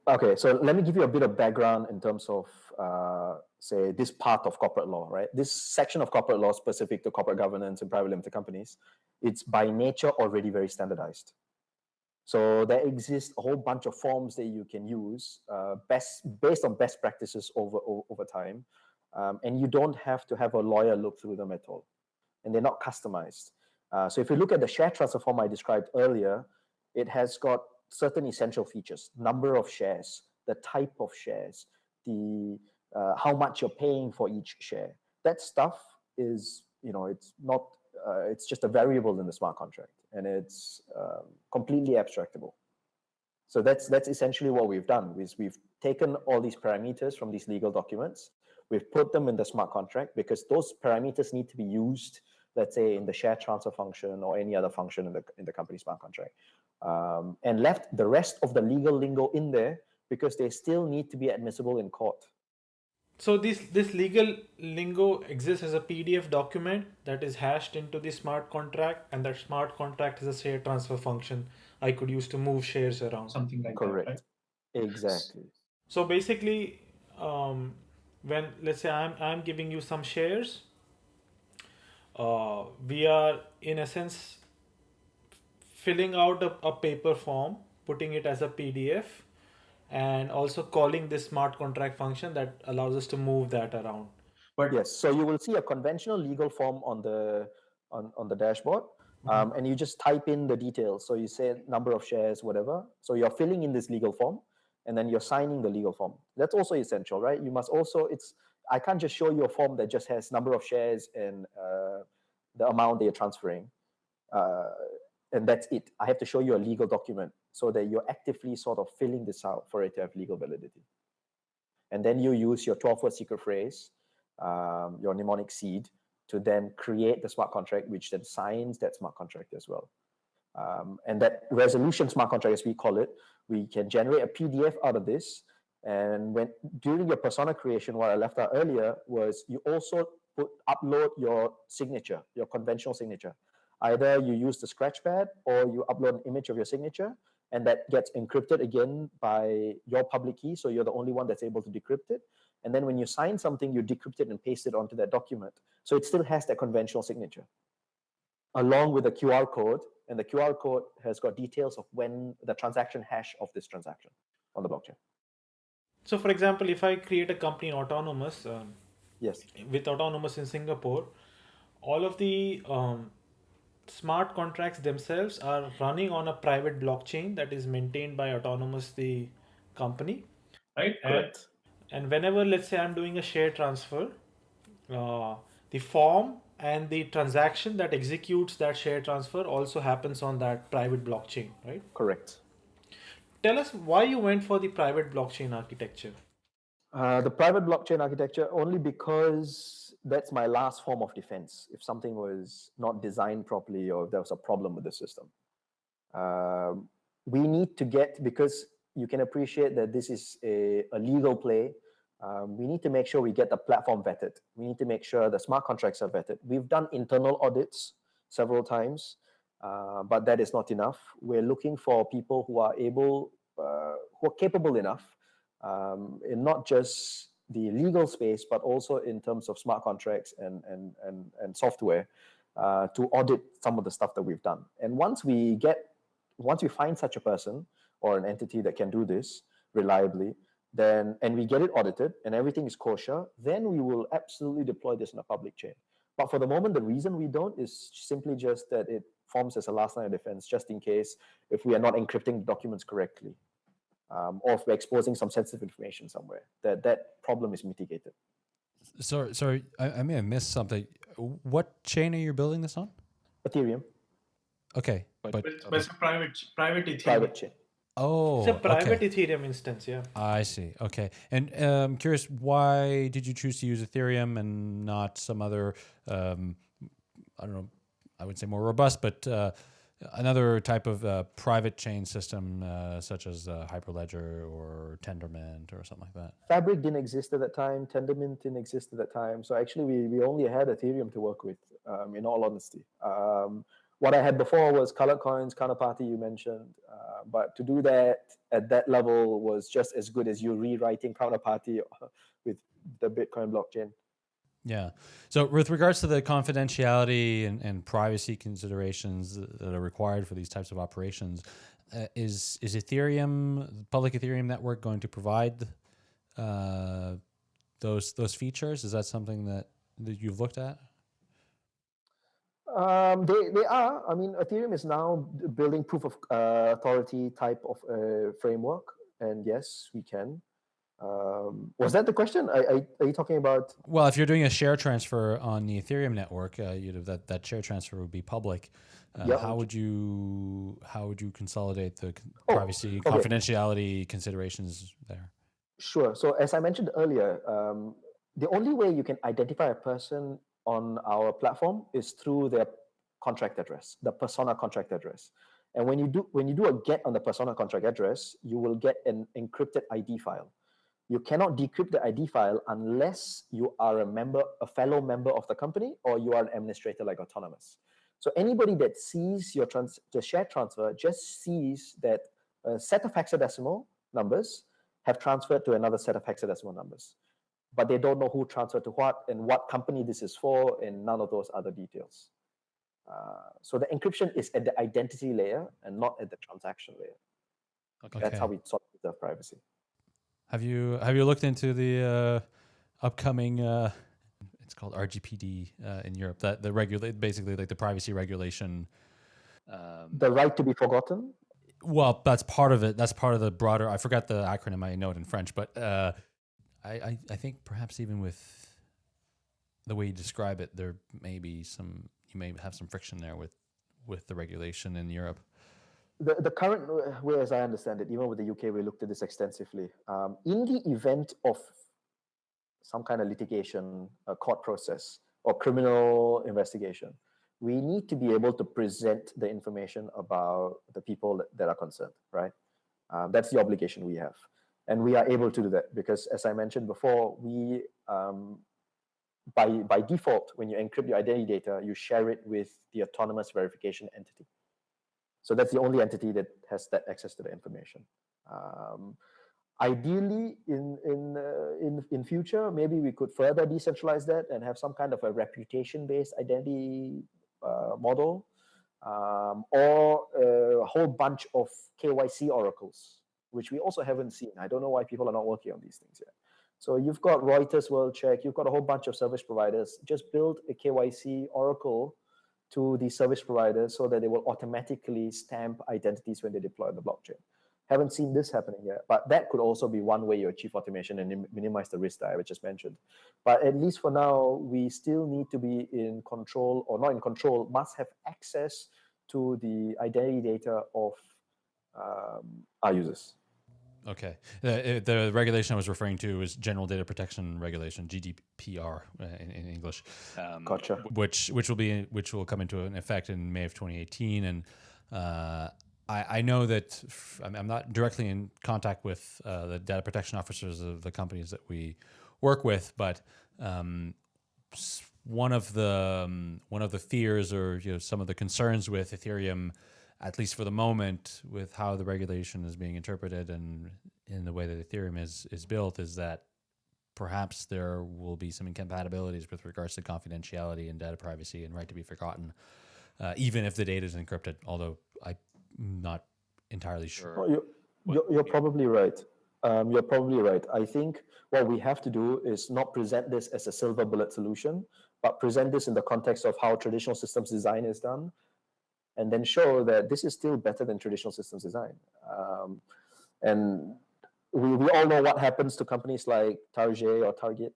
Okay, so let me give you a bit of background in terms of, uh, say, this part of corporate law, right? This section of corporate law specific to corporate governance and private limited companies, it's by nature already very standardized. So there exists a whole bunch of forms that you can use uh, best based on best practices over, over, over time. Um, and you don't have to have a lawyer look through them at all. And they're not customized. Uh, so if you look at the share transfer form I described earlier, it has got certain essential features, number of shares, the type of shares, the uh, how much you're paying for each share. That stuff is, you know, it's not, uh, it's just a variable in the smart contract and it's um, completely abstractable. So that's that's essentially what we've done is we've taken all these parameters from these legal documents, we've put them in the smart contract because those parameters need to be used, let's say in the share transfer function or any other function in the in the company smart contract um, and left the rest of the legal lingo in there because they still need to be admissible in court. So this this legal lingo exists as a PDF document that is hashed into the smart contract, and that smart contract is a share transfer function I could use to move shares around. Something like Correct. that. Right? Exactly. So basically, um, when let's say I'm I'm giving you some shares, uh, we are in essence filling out a, a paper form, putting it as a PDF, and also calling this smart contract function that allows us to move that around. But yes, so you will see a conventional legal form on the on, on the dashboard. Mm -hmm. um, and you just type in the details. So you say number of shares, whatever. So you're filling in this legal form and then you're signing the legal form. That's also essential, right? You must also, it's, I can't just show you a form that just has number of shares and uh, the amount they are transferring. Uh, and that's it. I have to show you a legal document so that you're actively sort of filling this out for it to have legal validity. And then you use your 12-word secret phrase, um, your mnemonic seed, to then create the smart contract, which then signs that smart contract as well. Um, and that resolution smart contract, as we call it, we can generate a PDF out of this. And when during your persona creation, what I left out earlier was you also put upload your signature, your conventional signature. Either you use the Scratchpad or you upload an image of your signature and that gets encrypted again by your public key. So you're the only one that's able to decrypt it. And then when you sign something, you decrypt it and paste it onto that document. So it still has that conventional signature along with a QR code and the QR code has got details of when the transaction hash of this transaction on the blockchain. So, for example, if I create a company Otonomos, um, yes, with Otonomos in Singapore, all of the um, smart contracts themselves are running on a private blockchain that is maintained by Otonomos, the company, right? Correct. And, and whenever, let's say, I'm doing a share transfer, uh, the form and the transaction that executes that share transfer also happens on that private blockchain, right? Correct tell us why you went for the private blockchain architecture. Uh, the private blockchain architecture only because that's my last form of defense. If something was not designed properly or if there was a problem with the system, um, we need to get because you can appreciate that this is a, a legal play. Um, we need to make sure we get the platform vetted. We need to make sure the smart contracts are vetted. We've done internal audits several times, uh, but that is not enough. We're looking for people who are able uh, who are capable enough um, in not just the legal space, but also in terms of smart contracts and, and, and, and software uh, to audit some of the stuff that we've done. And once we get, once we find such a person or an entity that can do this reliably, then and we get it audited and everything is kosher, then we will absolutely deploy this in a public chain. But for the moment, the reason we don't is simply just that it forms as a last line of defense, just in case if we are not encrypting the documents correctly um, or if we're exposing some sensitive information somewhere, that that problem is mitigated. Sorry, sorry, I, I may have missed something. What chain are you building this on? Ethereum. Okay, but, but, but it's a private private Ethereum. Private chain. Oh, it's a private okay. Ethereum instance, yeah. I see. Okay, and uh, I'm curious, why did you choose to use Ethereum and not some other? Um, I don't know. I would say more robust, but uh, another type of uh, private chain system, uh, such as uh, Hyperledger or Tendermint or something like that? Fabric didn't exist at that time. Tendermint didn't exist at that time. So actually, we, we only had Ethereum to work with, um, in all honesty. What I had before was colored coins, counterparty you mentioned. Uh, but to do that at that level was just as good as you rewriting counterparty with the Bitcoin blockchain. Yeah. So with regards to the confidentiality and, and privacy considerations that are required for these types of operations, uh, is is Ethereum, public Ethereum network, going to provide uh, those those features? Is that something that, that you've looked at? Um, they, they are. I mean, Ethereum is now building proof of uh, authority type of uh, framework, and yes, we can. Um, was that the question? Are, are, are, you talking about? Well, if you're doing a share transfer on the Ethereum network, uh, you know that that share transfer would be public. Uh, yeah. How would you how would you consolidate the oh, privacy okay. confidentiality considerations there? Sure. So as I mentioned earlier, um, the only way you can identify a person on our platform is through their contract address, the persona contract address. And when you do when you do a get on the persona contract address, you will get an encrypted ID file you cannot decrypt the ID file unless you are a member, a fellow member of the company, or you are an administrator like Otonomos. So anybody that sees your trans the share transfer just sees that a set of hexadecimal numbers have transferred to another set of hexadecimal numbers. But they don't know who transferred to what and what company this is for and none of those other details. Uh, so the encryption is at the identity layer and not at the transaction layer. Okay. That's how we sort of preserve privacy. Have you have you looked into the uh, upcoming? Uh, it's called RGPD uh, in Europe. That the regulate basically like the privacy regulation. Um, the right to be forgotten. Well, that's part of it. That's part of the broader. I forgot the acronym. I know it in French, but uh, I, I I think perhaps even with the way you describe it, there may be some. You may have some friction there with with the regulation in Europe the, the current way, as I understand it, even with the UK, we looked at this extensively. Um, in the event of some kind of litigation, a court process, or criminal investigation, we need to be able to present the information about the people that, that are concerned, right? Um, that's the obligation we have. And we are able to do that because, as I mentioned before, we, um, by, by default, when you encrypt your identity data, you share it with the Otonomos verification entity. So that's the only entity that has that access to the information. Um, ideally, in in uh, in in future, maybe we could further decentralize that and have some kind of a reputation-based identity uh, model. um, or a whole bunch of KYC oracles, which we also haven't seen. I don't know why people are not working on these things yet. So you've got Reuters World Check, you've got a whole bunch of service providers. Just build a KYC oracle to the service providers so that they will automatically stamp identities when they deploy the blockchain. Haven't seen this happening yet, but that could also be one way you achieve automation and minimize the risk that I just mentioned. But at least for now, we still need to be in control or not in control, must have access to the identity data of um, our users. Okay. The, the, regulation I was referring to is General Data Protection Regulation (GDPR) uh, in, in English. Um, gotcha. Which which will be which will come into effect in May of 2018, and uh, I, I know that I'm not directly in contact with uh, the data protection officers of the companies that we work with, but um, one of the um, one of the fears or you know some of the concerns with Ethereum, at least for the moment, with how the regulation is being interpreted and in the way that Ethereum is is built, is that perhaps there will be some incompatibilities with regards to confidentiality and data privacy and right to be forgotten, uh, even if the data is encrypted. Although I'm not entirely sure. Well, you're, you're, you're, probably right. Um, you're probably right. I think what we have to do is not present this as a silver bullet solution, but present this in the context of how traditional systems design is done, and then show that this is still better than traditional systems design. Um, and we, we all know what happens to companies like Target or Target.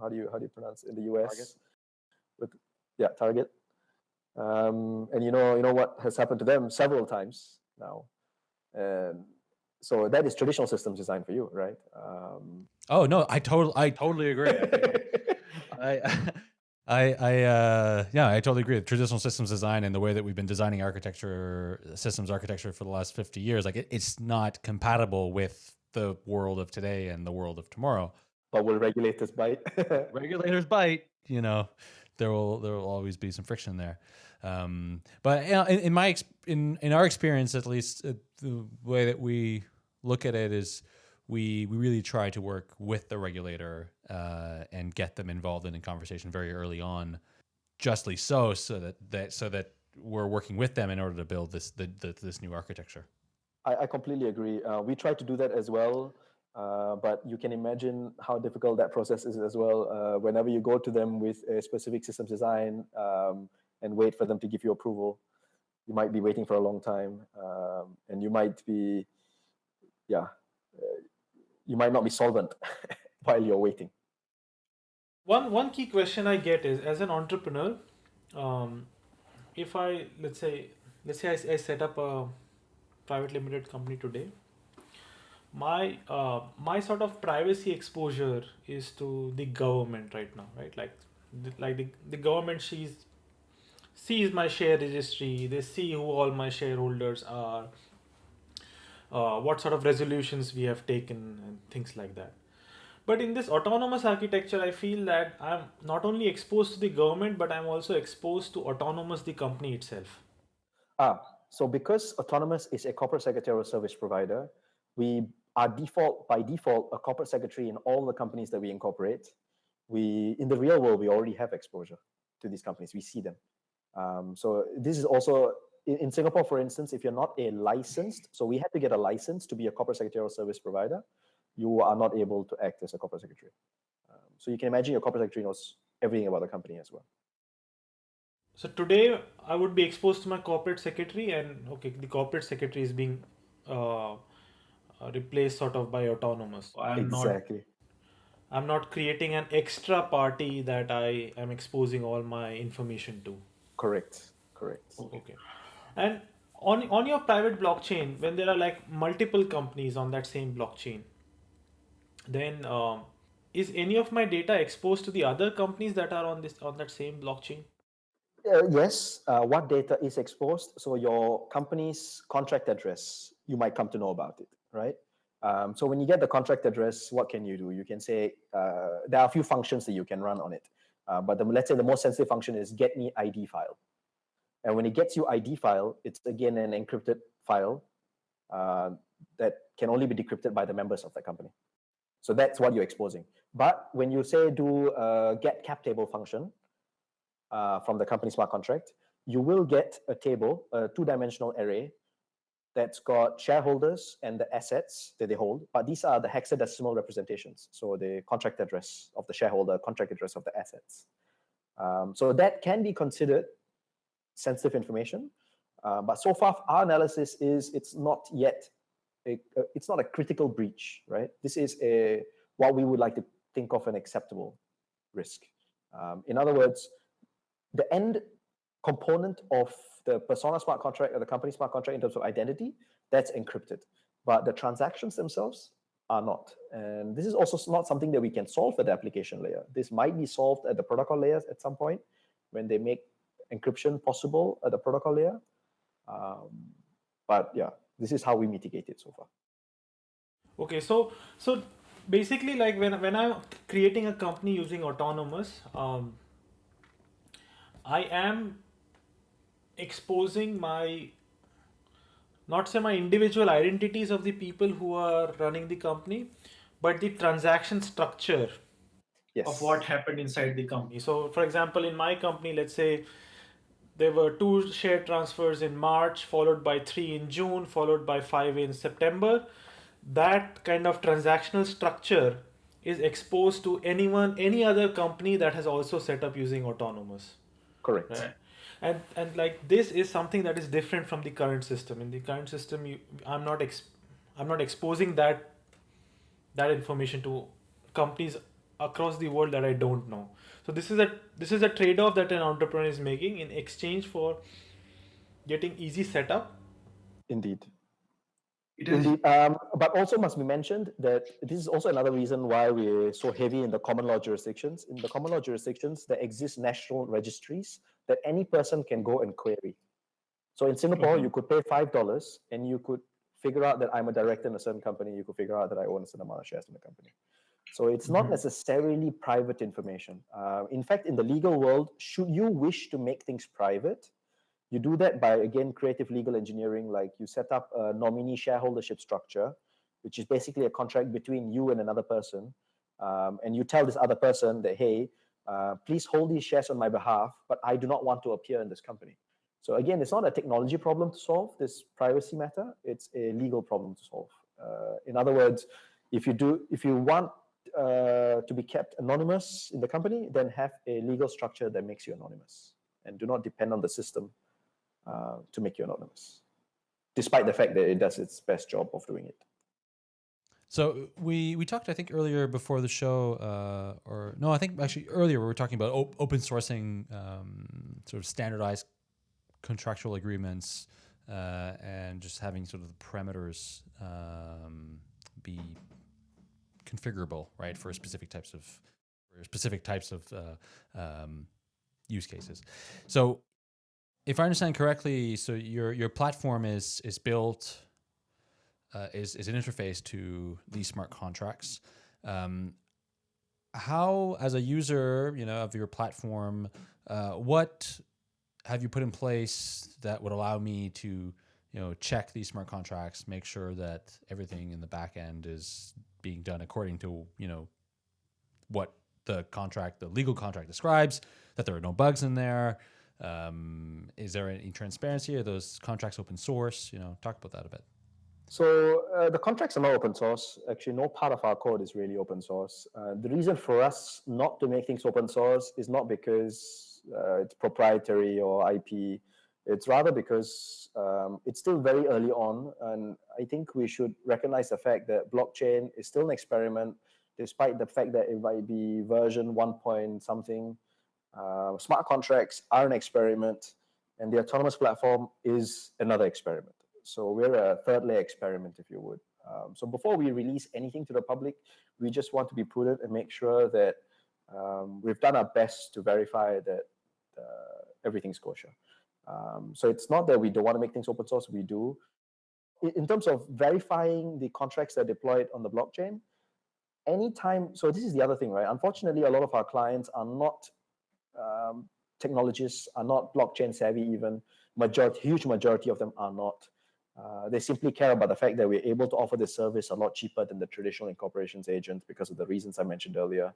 How do you how do you pronounce it in the US? Target. With yeah, Target. Um, and you know, you know what has happened to them several times now. And so that is traditional systems design for you, right? Um, oh no, I totally, I totally agree. I, I, I, uh, yeah, I totally agree. Traditional systems design and the way that we've been designing architecture, systems architecture for the last fifty years, like it, it's not compatible with the world of today and the world of tomorrow. But will regulators bite? regulators bite. You know, there will there will always be some friction there. Um, but you know, in, in, my in in our experience, at least, uh, the way that we look at it is we we really try to work with the regulator uh, and get them involved in a conversation very early on, justly so, so that that so that we're working with them in order to build this the, the this new architecture. I, I completely agree. Uh, we try to do that as well. Uh, but you can imagine how difficult that process is as well. Uh, whenever you go to them with a specific systems design um, and wait for them to give you approval, you might be waiting for a long time, um, and you might be, yeah, uh, you might not be solvent while you're waiting. One one key question I get is as an entrepreneur, um, if I let's say let's say I, I set up a private limited company today my uh, my sort of privacy exposure is to the government right now right? Like like the, the government sees sees my share registry they see who all my shareholders are uh, what sort of resolutions we have taken and things like that but in this Otonomos architecture i feel that i'm not only exposed to the government but i'm also exposed to Otonomos the company itself ah so because Otonomos is a corporate secretarial service provider we are default by default a corporate secretary in all the companies that we incorporate. We in the real world we already have exposure to these companies. We see them. Um, so this is also in, in, Singapore, for instance, if you're not a licensed, so we had to get a license to be a corporate secretarial service provider. You are not able to act as a corporate secretary. Um, so you can imagine your corporate secretary knows everything about the company as well. So today I would be exposed to my corporate secretary, and okay, the corporate secretary is being uh, replaced sort of by Otonomos. I'm exactly. Not, I'm not creating an extra party that I am exposing all my information to. Correct. Correct. Okay. And on on your private blockchain, when there are like multiple companies on that same blockchain, then um, is any of my data exposed to the other companies that are on this on that same blockchain? Uh, yes. Uh, what data is exposed? So your company's contract address, you might come to know about it right? Um, so when you get the contract address, what can you do? You can say, uh, there are a few functions that you can run on it. Uh, but the, let's say the most sensitive function is get me ID file. And when it gets you ID file, it's again an encrypted file uh, that can only be decrypted by the members of the company. So that's what you're exposing. But when you say do a get cap table function uh, from the company smart contract, you will get a table, a two-dimensional array that's got shareholders and the assets that they hold, but these are the hexadecimal representations. So the contract address of the shareholder, contract address of the assets. Um, so that can be considered sensitive information. Uh, but so far, our analysis is it's not yet, a, it's not a critical breach, right? This is a what we would like to think of an acceptable risk. Um, in other words, the end component of the persona smart contract or the company smart contract in terms of identity, that's encrypted. But the transactions themselves are not. And this is also not something that we can solve at the application layer. This might be solved at the protocol layers at some point when they make encryption possible at the protocol layer. Um, but yeah, this is how we mitigate it so far. Okay, so so basically, like when when I'm creating a company using Otonomos, um, I am exposing my not say my individual identities of the people who are running the company but the transaction structure yes. of what happened inside the company so for example in my company let's say there were two share transfers in march followed by three in june followed by five in september. That kind of transactional structure is exposed to anyone any other company that has also set up using Otonomos. Correct. Right? and and like this is something that is different from the current system. In the current system you i'm not ex, i'm not exposing that that information to companies across the world that i don't know so this is a this is a trade-off that an entrepreneur is making in exchange for getting easy setup indeed Indeed, um, but also must be mentioned that this is also another reason why we're so heavy in the common law jurisdictions. In the common law jurisdictions, there exist national registries that any person can go and query. So in Singapore, mm-hmm. you could pay five dollars and you could figure out that I'm a director in a certain company. You could figure out that I own a certain amount of shares in the company. So it's not mm-hmm. necessarily private information. Uh, in fact, in the legal world, should you wish to make things private, you do that by again creative legal engineering. Like you set up a nominee shareholdership structure, which is basically a contract between you and another person, um, and you tell this other person that hey, uh, please hold these shares on my behalf, but I do not want to appear in this company. So again, it's not a technology problem to solve this privacy matter. It's a legal problem to solve. Uh, in other words, if you do, if you want uh, to be kept anonymous in the company, then have a legal structure that makes you anonymous, and do not depend on the system uh, to make you anonymous, despite the fact that it does its best job of doing it. So we we talked, I think, earlier before the show, uh, or no, I think actually earlier we were talking about op open sourcing, um, sort of standardized contractual agreements, uh, and just having sort of the parameters um, be configurable, right, for specific types of specific types of uh, um, use cases. So, if I understand correctly, so your your platform is is built uh, is, is an interface to these smart contracts. Um, how, as a user, you know, of your platform, uh, what have you put in place that would allow me to, you know, check these smart contracts, make sure that everything in the back end is being done according to, you know, what the contract, the legal contract describes, that there are no bugs in there. Um, is there any transparency? Are those contracts open source? You know, talk about that a bit. So uh, the contracts are not open source. Actually, no part of our code is really open source. Uh, the reason for us not to make things open source is not because uh, it's proprietary or IP. It's rather because um, it's still very early on, and I think we should recognize the fact that blockchain is still an experiment, despite the fact that it might be version one point something. Uh, smart contracts are an experiment, and the Otonomos platform is another experiment. So we're a third layer experiment, if you would. Um, so before we release anything to the public, we just want to be prudent and make sure that um, we've done our best to verify that uh, everything's kosher. Um, so it's not that we don't want to make things open source, we do. In, terms of verifying the contracts that are deployed on the blockchain, anytime, so this is the other thing, right? Unfortunately, a lot of our clients are not um, technologists, are not blockchain savvy even. Majority, huge majority of them are not. Uh, they simply care about the fact that we're able to offer this service a lot cheaper than the traditional incorporations agent because of the reasons I mentioned earlier.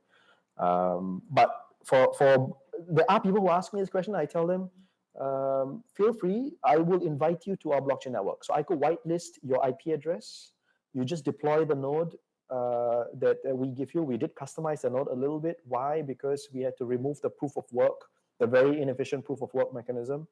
Um, but for for there are people who ask me this question. I tell them um, feel free. I will invite you to our blockchain network. So I could whitelist your IP address. You just deploy the node uh, that, that we give you. We did customize the node a little bit. Why? Because we had to remove the proof of work, the very inefficient proof of work mechanism.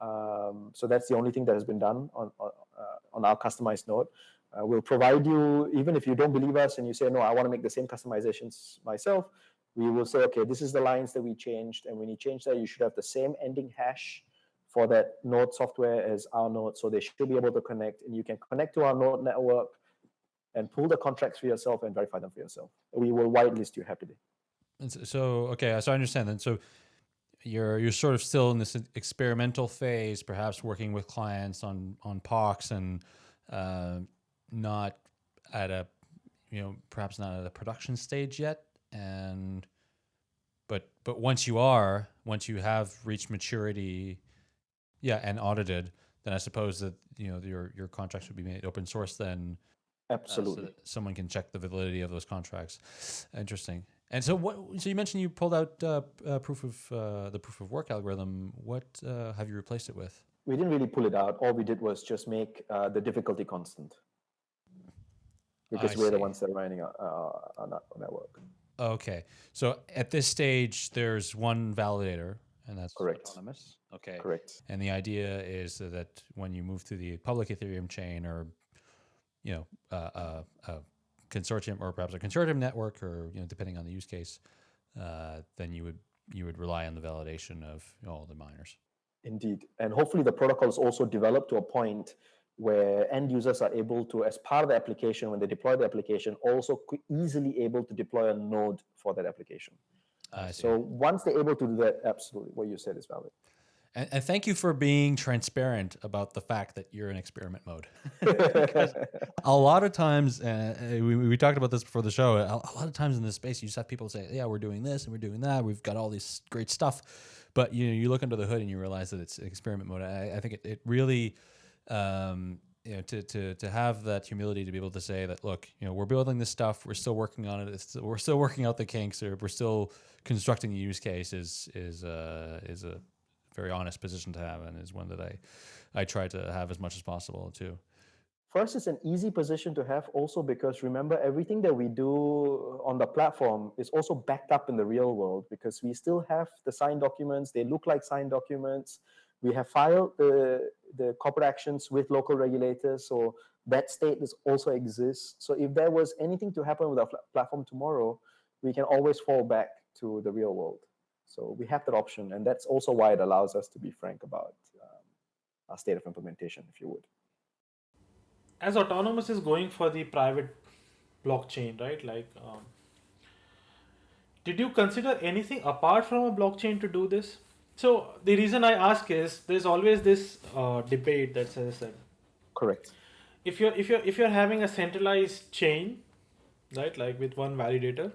Um, so that's the only thing that has been done on, on, uh, on our customized node. Uh, we'll provide you, even if you don't believe us and you say, no, I want to make the same customizations myself, we will say, okay, this is the lines that we changed. And when you change that, you should have the same ending hash for that node software as our node. So they should be able to connect and you can connect to our node network and pull the contracts for yourself and verify them for yourself. We will whitelist you happily. And so, okay, so I understand then. So you're you're sort of still in this experimental phase, perhaps working with clients on on POCs and uh, not at a you know perhaps not at a production stage yet. And but but once you are, once you have reached maturity, yeah, and audited, then I suppose that you know your your contracts would be made open source then. Absolutely. Uh, so someone can check the validity of those contracts. Interesting. And so, what? So you mentioned you pulled out uh, uh, proof of uh, the proof of work algorithm. What uh, have you replaced it with? We didn't really pull it out. All we did was just make uh, the difficulty constant because we're see. the ones that are running on our network. Okay, so at this stage, there's one validator, and that's correct. Otonomos. Okay, correct. And the idea is that when you move to the public Ethereum chain, or you know, uh, consortium or perhaps a consortium network, or you know, depending on the use case, uh, then you would you would rely on the validation of all the miners. Indeed, and hopefully the protocol is also developed to a point where end users are able to, as part of the application, when they deploy the application, also easily able to deploy a node for that application. so once they're able to do that, absolutely, what you said is valid. And, and, thank you for being transparent about the fact that you're in experiment mode. a lot of times, uh, we, we talked about this before the show, a, a, lot of times in this space, you just have people say, yeah, we're doing this and we're doing that. We've got all this great stuff. But you know, you look under the hood and you realize that it's experiment mode. I, I think it, it really, um, you know, to, to, to have that humility to be able to say that, look, you know, we're building this stuff, we're still working on it, we're still working out the kinks, or we're still constructing the use case is, is, uh, is a, very honest position to have and is one that I, I try to have as much as possible too. First, it's an easy position to have also because remember everything that we do on the platform is also backed up in the real world because we still have the signed documents. They look like signed documents. We have filed the, the corporate actions with local regulators. So that status also exists. So if there was anything to happen with our platform tomorrow, we can always fall back to the real world. So we have that option, and that's also why it allows us to be frank about um, our state of implementation, if you would. As Otonomos is going for the private blockchain, right? Like, um, did you consider anything apart from a blockchain to do this? So the reason I ask is there's always this uh, debate that says that. Correct. If you're if you're if you're having a centralized chain, right, like with one validator,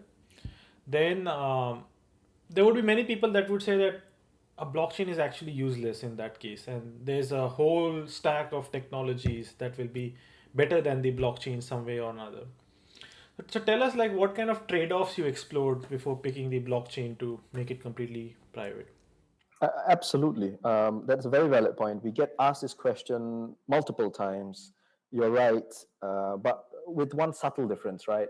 then um, there would be many people that would say that a blockchain is actually useless in that case and there's a whole stack of technologies that will be better than the blockchain some way or another so tell us like what kind of trade-offs you explored before picking the blockchain to make it completely private uh, absolutely um, that's a very valid point we get asked this question multiple times you're right uh, but with one subtle difference right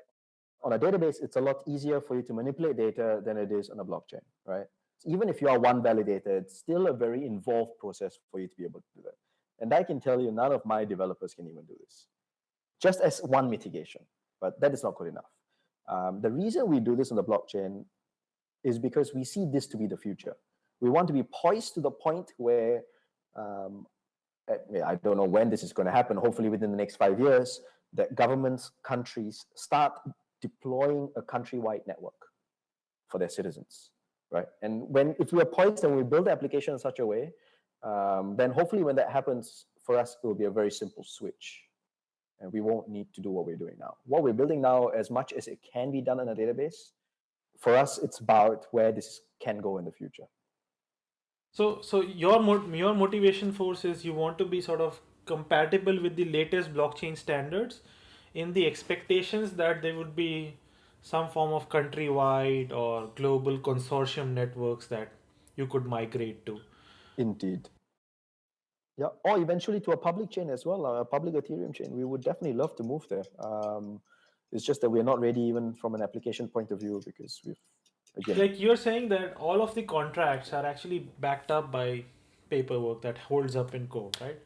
on a database, it's a lot easier for you to manipulate data than it is on a blockchain, right? So even if you are one validator, it's still a very involved process for you to be able to do that. And I can tell you, none of my developers can even do this, just as one mitigation, but that is not good enough. Um, the reason we do this on the blockchain is because we see this to be the future. We want to be poised to the point where, um, I don't know when this is going to happen, hopefully within the next five years, that governments, countries start deploying a countrywide network for their citizens, right? And when if we are poised and we build the application in such a way, um, then hopefully when that happens, for us, it will be a very simple switch. And we won't need to do what we're doing now. What we're building now, as much as it can be done in a database, for us, it's about where this can go in the future. So, so your your motivation force is you want to be sort of compatible with the latest blockchain standards, in the expectations that there would be some form of countrywide or global consortium networks that you could migrate to. Indeed. Yeah, or eventually to a public chain as well, a public Ethereum chain. We would definitely love to move there. Um, it's just that we're not ready even from an application point of view because we've again. Like you're saying that all of the contracts are actually backed up by paperwork that holds up in code, right?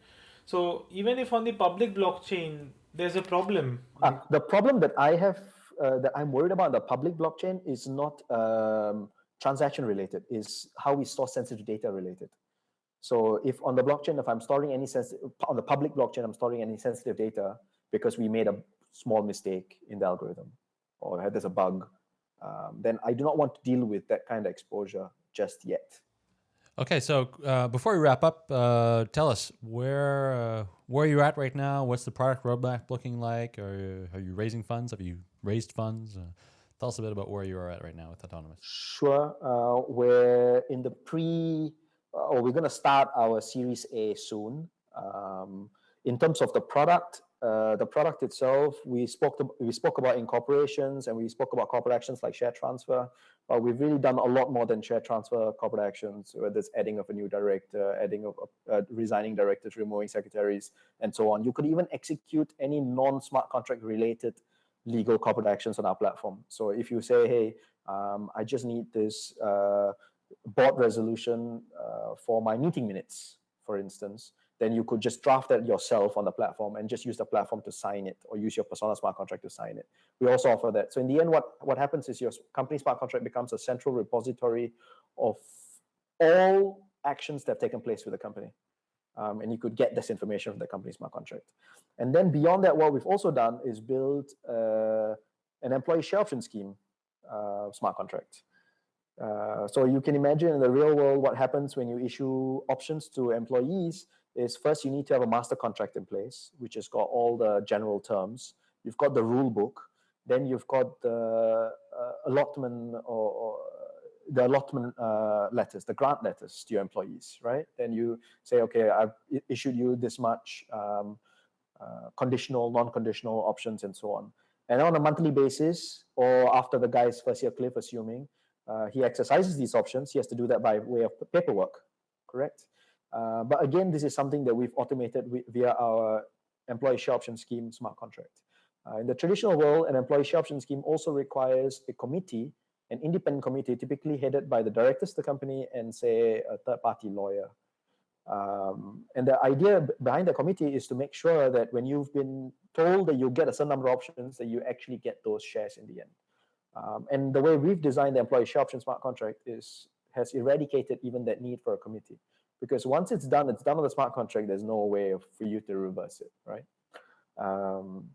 So even if on the public blockchain there's a problem. Uh, the problem that I have uh, that I'm worried about the public blockchain is not um, transaction related, is how we store sensitive data related. So if on the blockchain, if I'm storing any sensitive, on the public blockchain, I'm storing any sensitive data because we made a small mistake in the algorithm or there's a bug, um, then I do not want to deal with that kind of exposure just yet. Okay, so uh, before we wrap up, uh, tell us where uh, where you're at right now. What's the product roadmap looking like? Are are you raising funds? Have you raised funds? Uh, tell us a bit about where you are at right now with Otonomos. Sure, uh, we're in the pre or uh, we're going to start our Series A soon. Um, in terms of the product, uh, the product itself, we spoke to, we spoke about incorporations and we spoke about corporate actions like share transfer. But we've really done a lot more than share transfer corporate actions, whether it's adding of a new director, adding of uh, resigning directors, removing secretaries, and so on. You could even execute any non-smart contract related legal corporate actions on our platform. So if you say, hey, um, I just need this uh, board resolution uh, for my meeting minutes, for instance, then you could just draft that yourself on the platform and just use the platform to sign it or use your persona smart contract to sign it. We also offer that. So in the end, what, what happens is your company smart contract becomes a central repository of all actions that have taken place with the company. Um, and you could get this information from the company smart contract. And then beyond that, what we've also done is build uh, an employee share option scheme uh, smart contract. Uh, so you can imagine in the real world what happens when you issue options to employees is first you need to have a master contract in place, which has got all the general terms. You've got the rule book. Then you've got the uh, allotment or, or, the allotment uh, letters, the grant letters to your employees, right? Then you say, okay, I've issued you this much um, uh, conditional, non-conditional options and so on. And on a monthly basis, or after the guy's first year cliff, assuming, uh, he exercises these options, he has to do that by way of paperwork, correct? Uh, but again, this is something that we've automated via our employee share option scheme smart contract. Uh, in the traditional world, an employee share option scheme also requires a committee, an independent committee, typically headed by the directors of the company and say a third-party lawyer. Um, and the idea behind the committee is to make sure that when you've been told that you get a certain number of options, that you actually get those shares in the end. Um, and the way we've designed the employee share option smart contract is has eradicated even that need for a committee because once it's done, it's done on the smart contract. There's no way for you to reverse it, right? Um,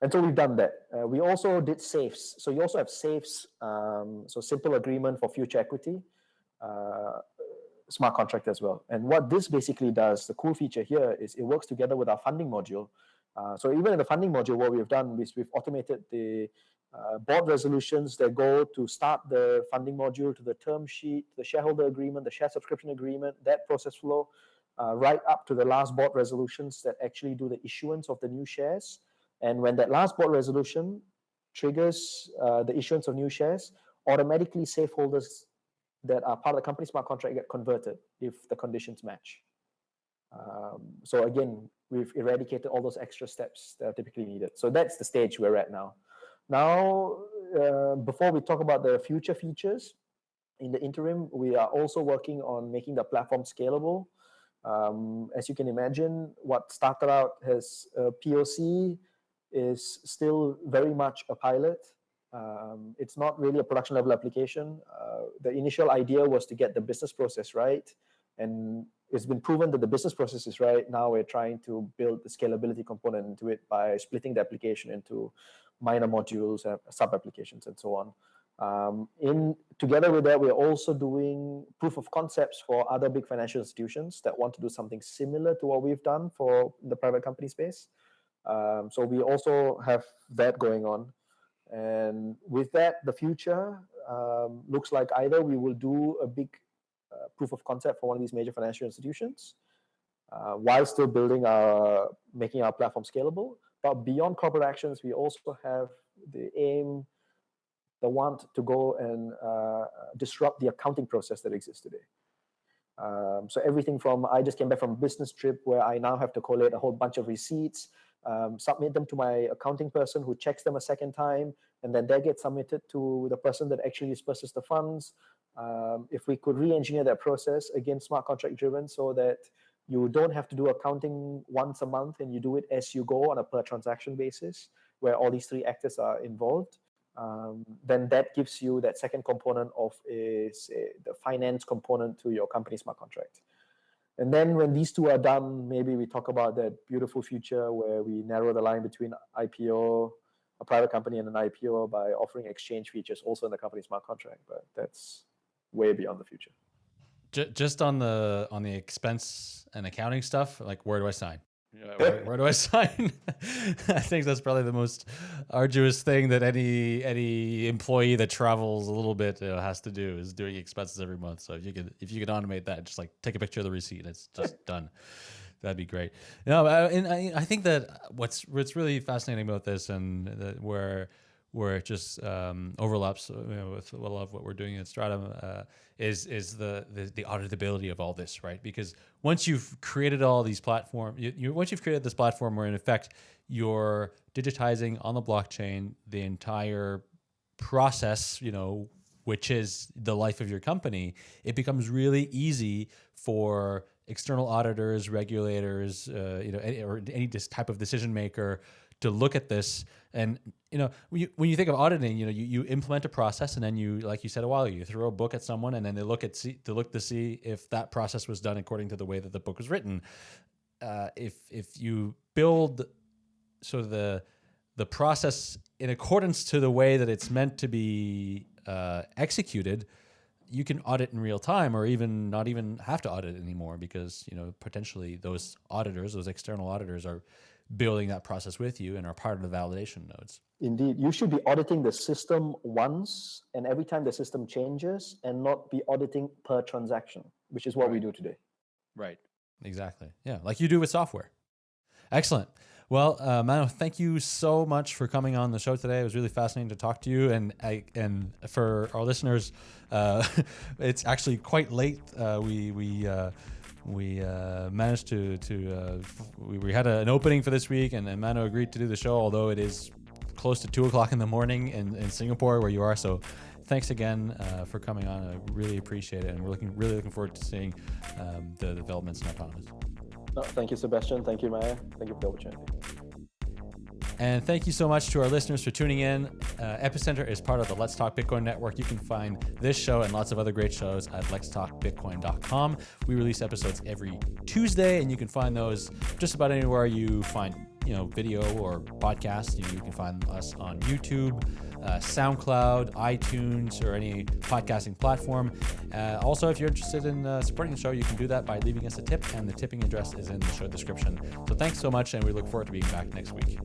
and so we've done that. Uh, we also did safes. So you also have safes, um, so simple agreement for future equity, uh, smart contract as well. And what this basically does, the cool feature here is it works together with our funding module. Uh, so even in the funding module, what we've done is we've automated the uh, board resolutions that go to start the funding module to the term sheet, the shareholder agreement, the share subscription agreement, that process flow, uh, right up to the last board resolutions that actually do the issuance of the new shares. And when that last board resolution triggers uh, the issuance of new shares, automatically safe holders that are part of the company smart contract get converted if the conditions match. Um, so again, we've eradicated all those extra steps that are typically needed. So that's the stage we're at now. Now, uh, before we talk about the future features, in the interim, we are also working on making the platform scalable. Um, as you can imagine, what started out as a POC is still very much a pilot. Um, it's not really a production level application. Uh, the initial idea was to get the business process right. And it's been proven that the business process is right. Now we're trying to build the scalability component into it by splitting the application into minor modules, uh, sub-applications, and so on. Um, in Together with that, we're also doing proof of concepts for other big financial institutions that want to do something similar to what we've done for the private company space. Um, so we also have that going on. And with that, the future um, looks like either we will do a big uh, proof of concept for one of these major financial institutions, uh, while still building our, making our platform scalable, but beyond corporate actions, we also have the aim, the want to go and uh, disrupt the accounting process that exists today. Um, so everything from I just came back from a business trip where I now have to collate a whole bunch of receipts, um, submit them to my accounting person who checks them a second time, and then they get submitted to the person that actually disperses the funds. Um, if we could re-engineer that process, again, smart contract driven, so that you don't have to do accounting once a month and you do it as you go on a per transaction basis, where all these three actors are involved um, then that gives you that second component of is uh, the finance component to your company smart contract. And then when these two are done, maybe we talk about that beautiful future where we narrow the line between IPO, a private company, and an IPO by offering exchange features also in the company smart contract. But that's way beyond the future. Just on the on the expense and accounting stuff, like where do I sign? where, where, do I sign? I think that's probably the most arduous thing that any any employee that travels a little bit you know, has to do is doing expenses every month. So if you could if you could automate that, just like take a picture of the receipt, and it's just done. That'd be great. No, and I, I think that what's what's really fascinating about this and uh, where where it just um, overlaps you know, with a lot of what we're doing at Stratumn uh, is is the, the, the auditability of all this, right? Because once you've created all these platforms, you, you, once you've created this platform where in effect you're digitizing on the blockchain the entire process, you know, which is the life of your company, it becomes really easy for external auditors, regulators, uh, you know, any, or any type of decision maker to look at this and you know when you, when you think of auditing you know you, you implement a process and then you like you said a while ago you throw a book at someone and then they look at see to look to see if that process was done according to the way that the book was written. Uh, if if you build sort of the the process in accordance to the way that it's meant to be uh, executed you can audit in real time or even not even have to audit anymore because you know potentially those auditors those external auditors are building that process with you and are part of the validation nodes. Indeed, you should be auditing the system once and every time the system changes and not be auditing per transaction, which is what right. we do today. Right. Exactly. Yeah, like you do with software. Excellent. Well, uh, Mano, thank you so much for coming on the show today. It was really fascinating to talk to you, and I, and for our listeners, uh, it's actually quite late. Uh, we we uh, we uh, managed to to uh, we, we, had a, an opening for this week, and, and Mano agreed to do the show, although it is close to two o'clock in the morning in, in Singapore where you are. So thanks again uh, for coming on. I really appreciate it, and we're looking really looking forward to seeing um, the developments in Otonomos. No, thank you, Sebastien. Thank you, Meher. Thank you for the opportunity. And thank you so much to our listeners for tuning in. Uh, Epicenter is part of the Let's Talk Bitcoin network. You can find this show and lots of other great shows at letstalkbitcoin.com. We release episodes every Tuesday, and you can find those just about anywhere you find you know video or podcast. You, you can find us on YouTube, uh, SoundCloud, iTunes, or any podcasting platform. Uh, also, if you're interested in uh, supporting the show, you can do that by leaving us a tip, and the tipping address is in the show description. So thanks so much, and we look forward to being back next week.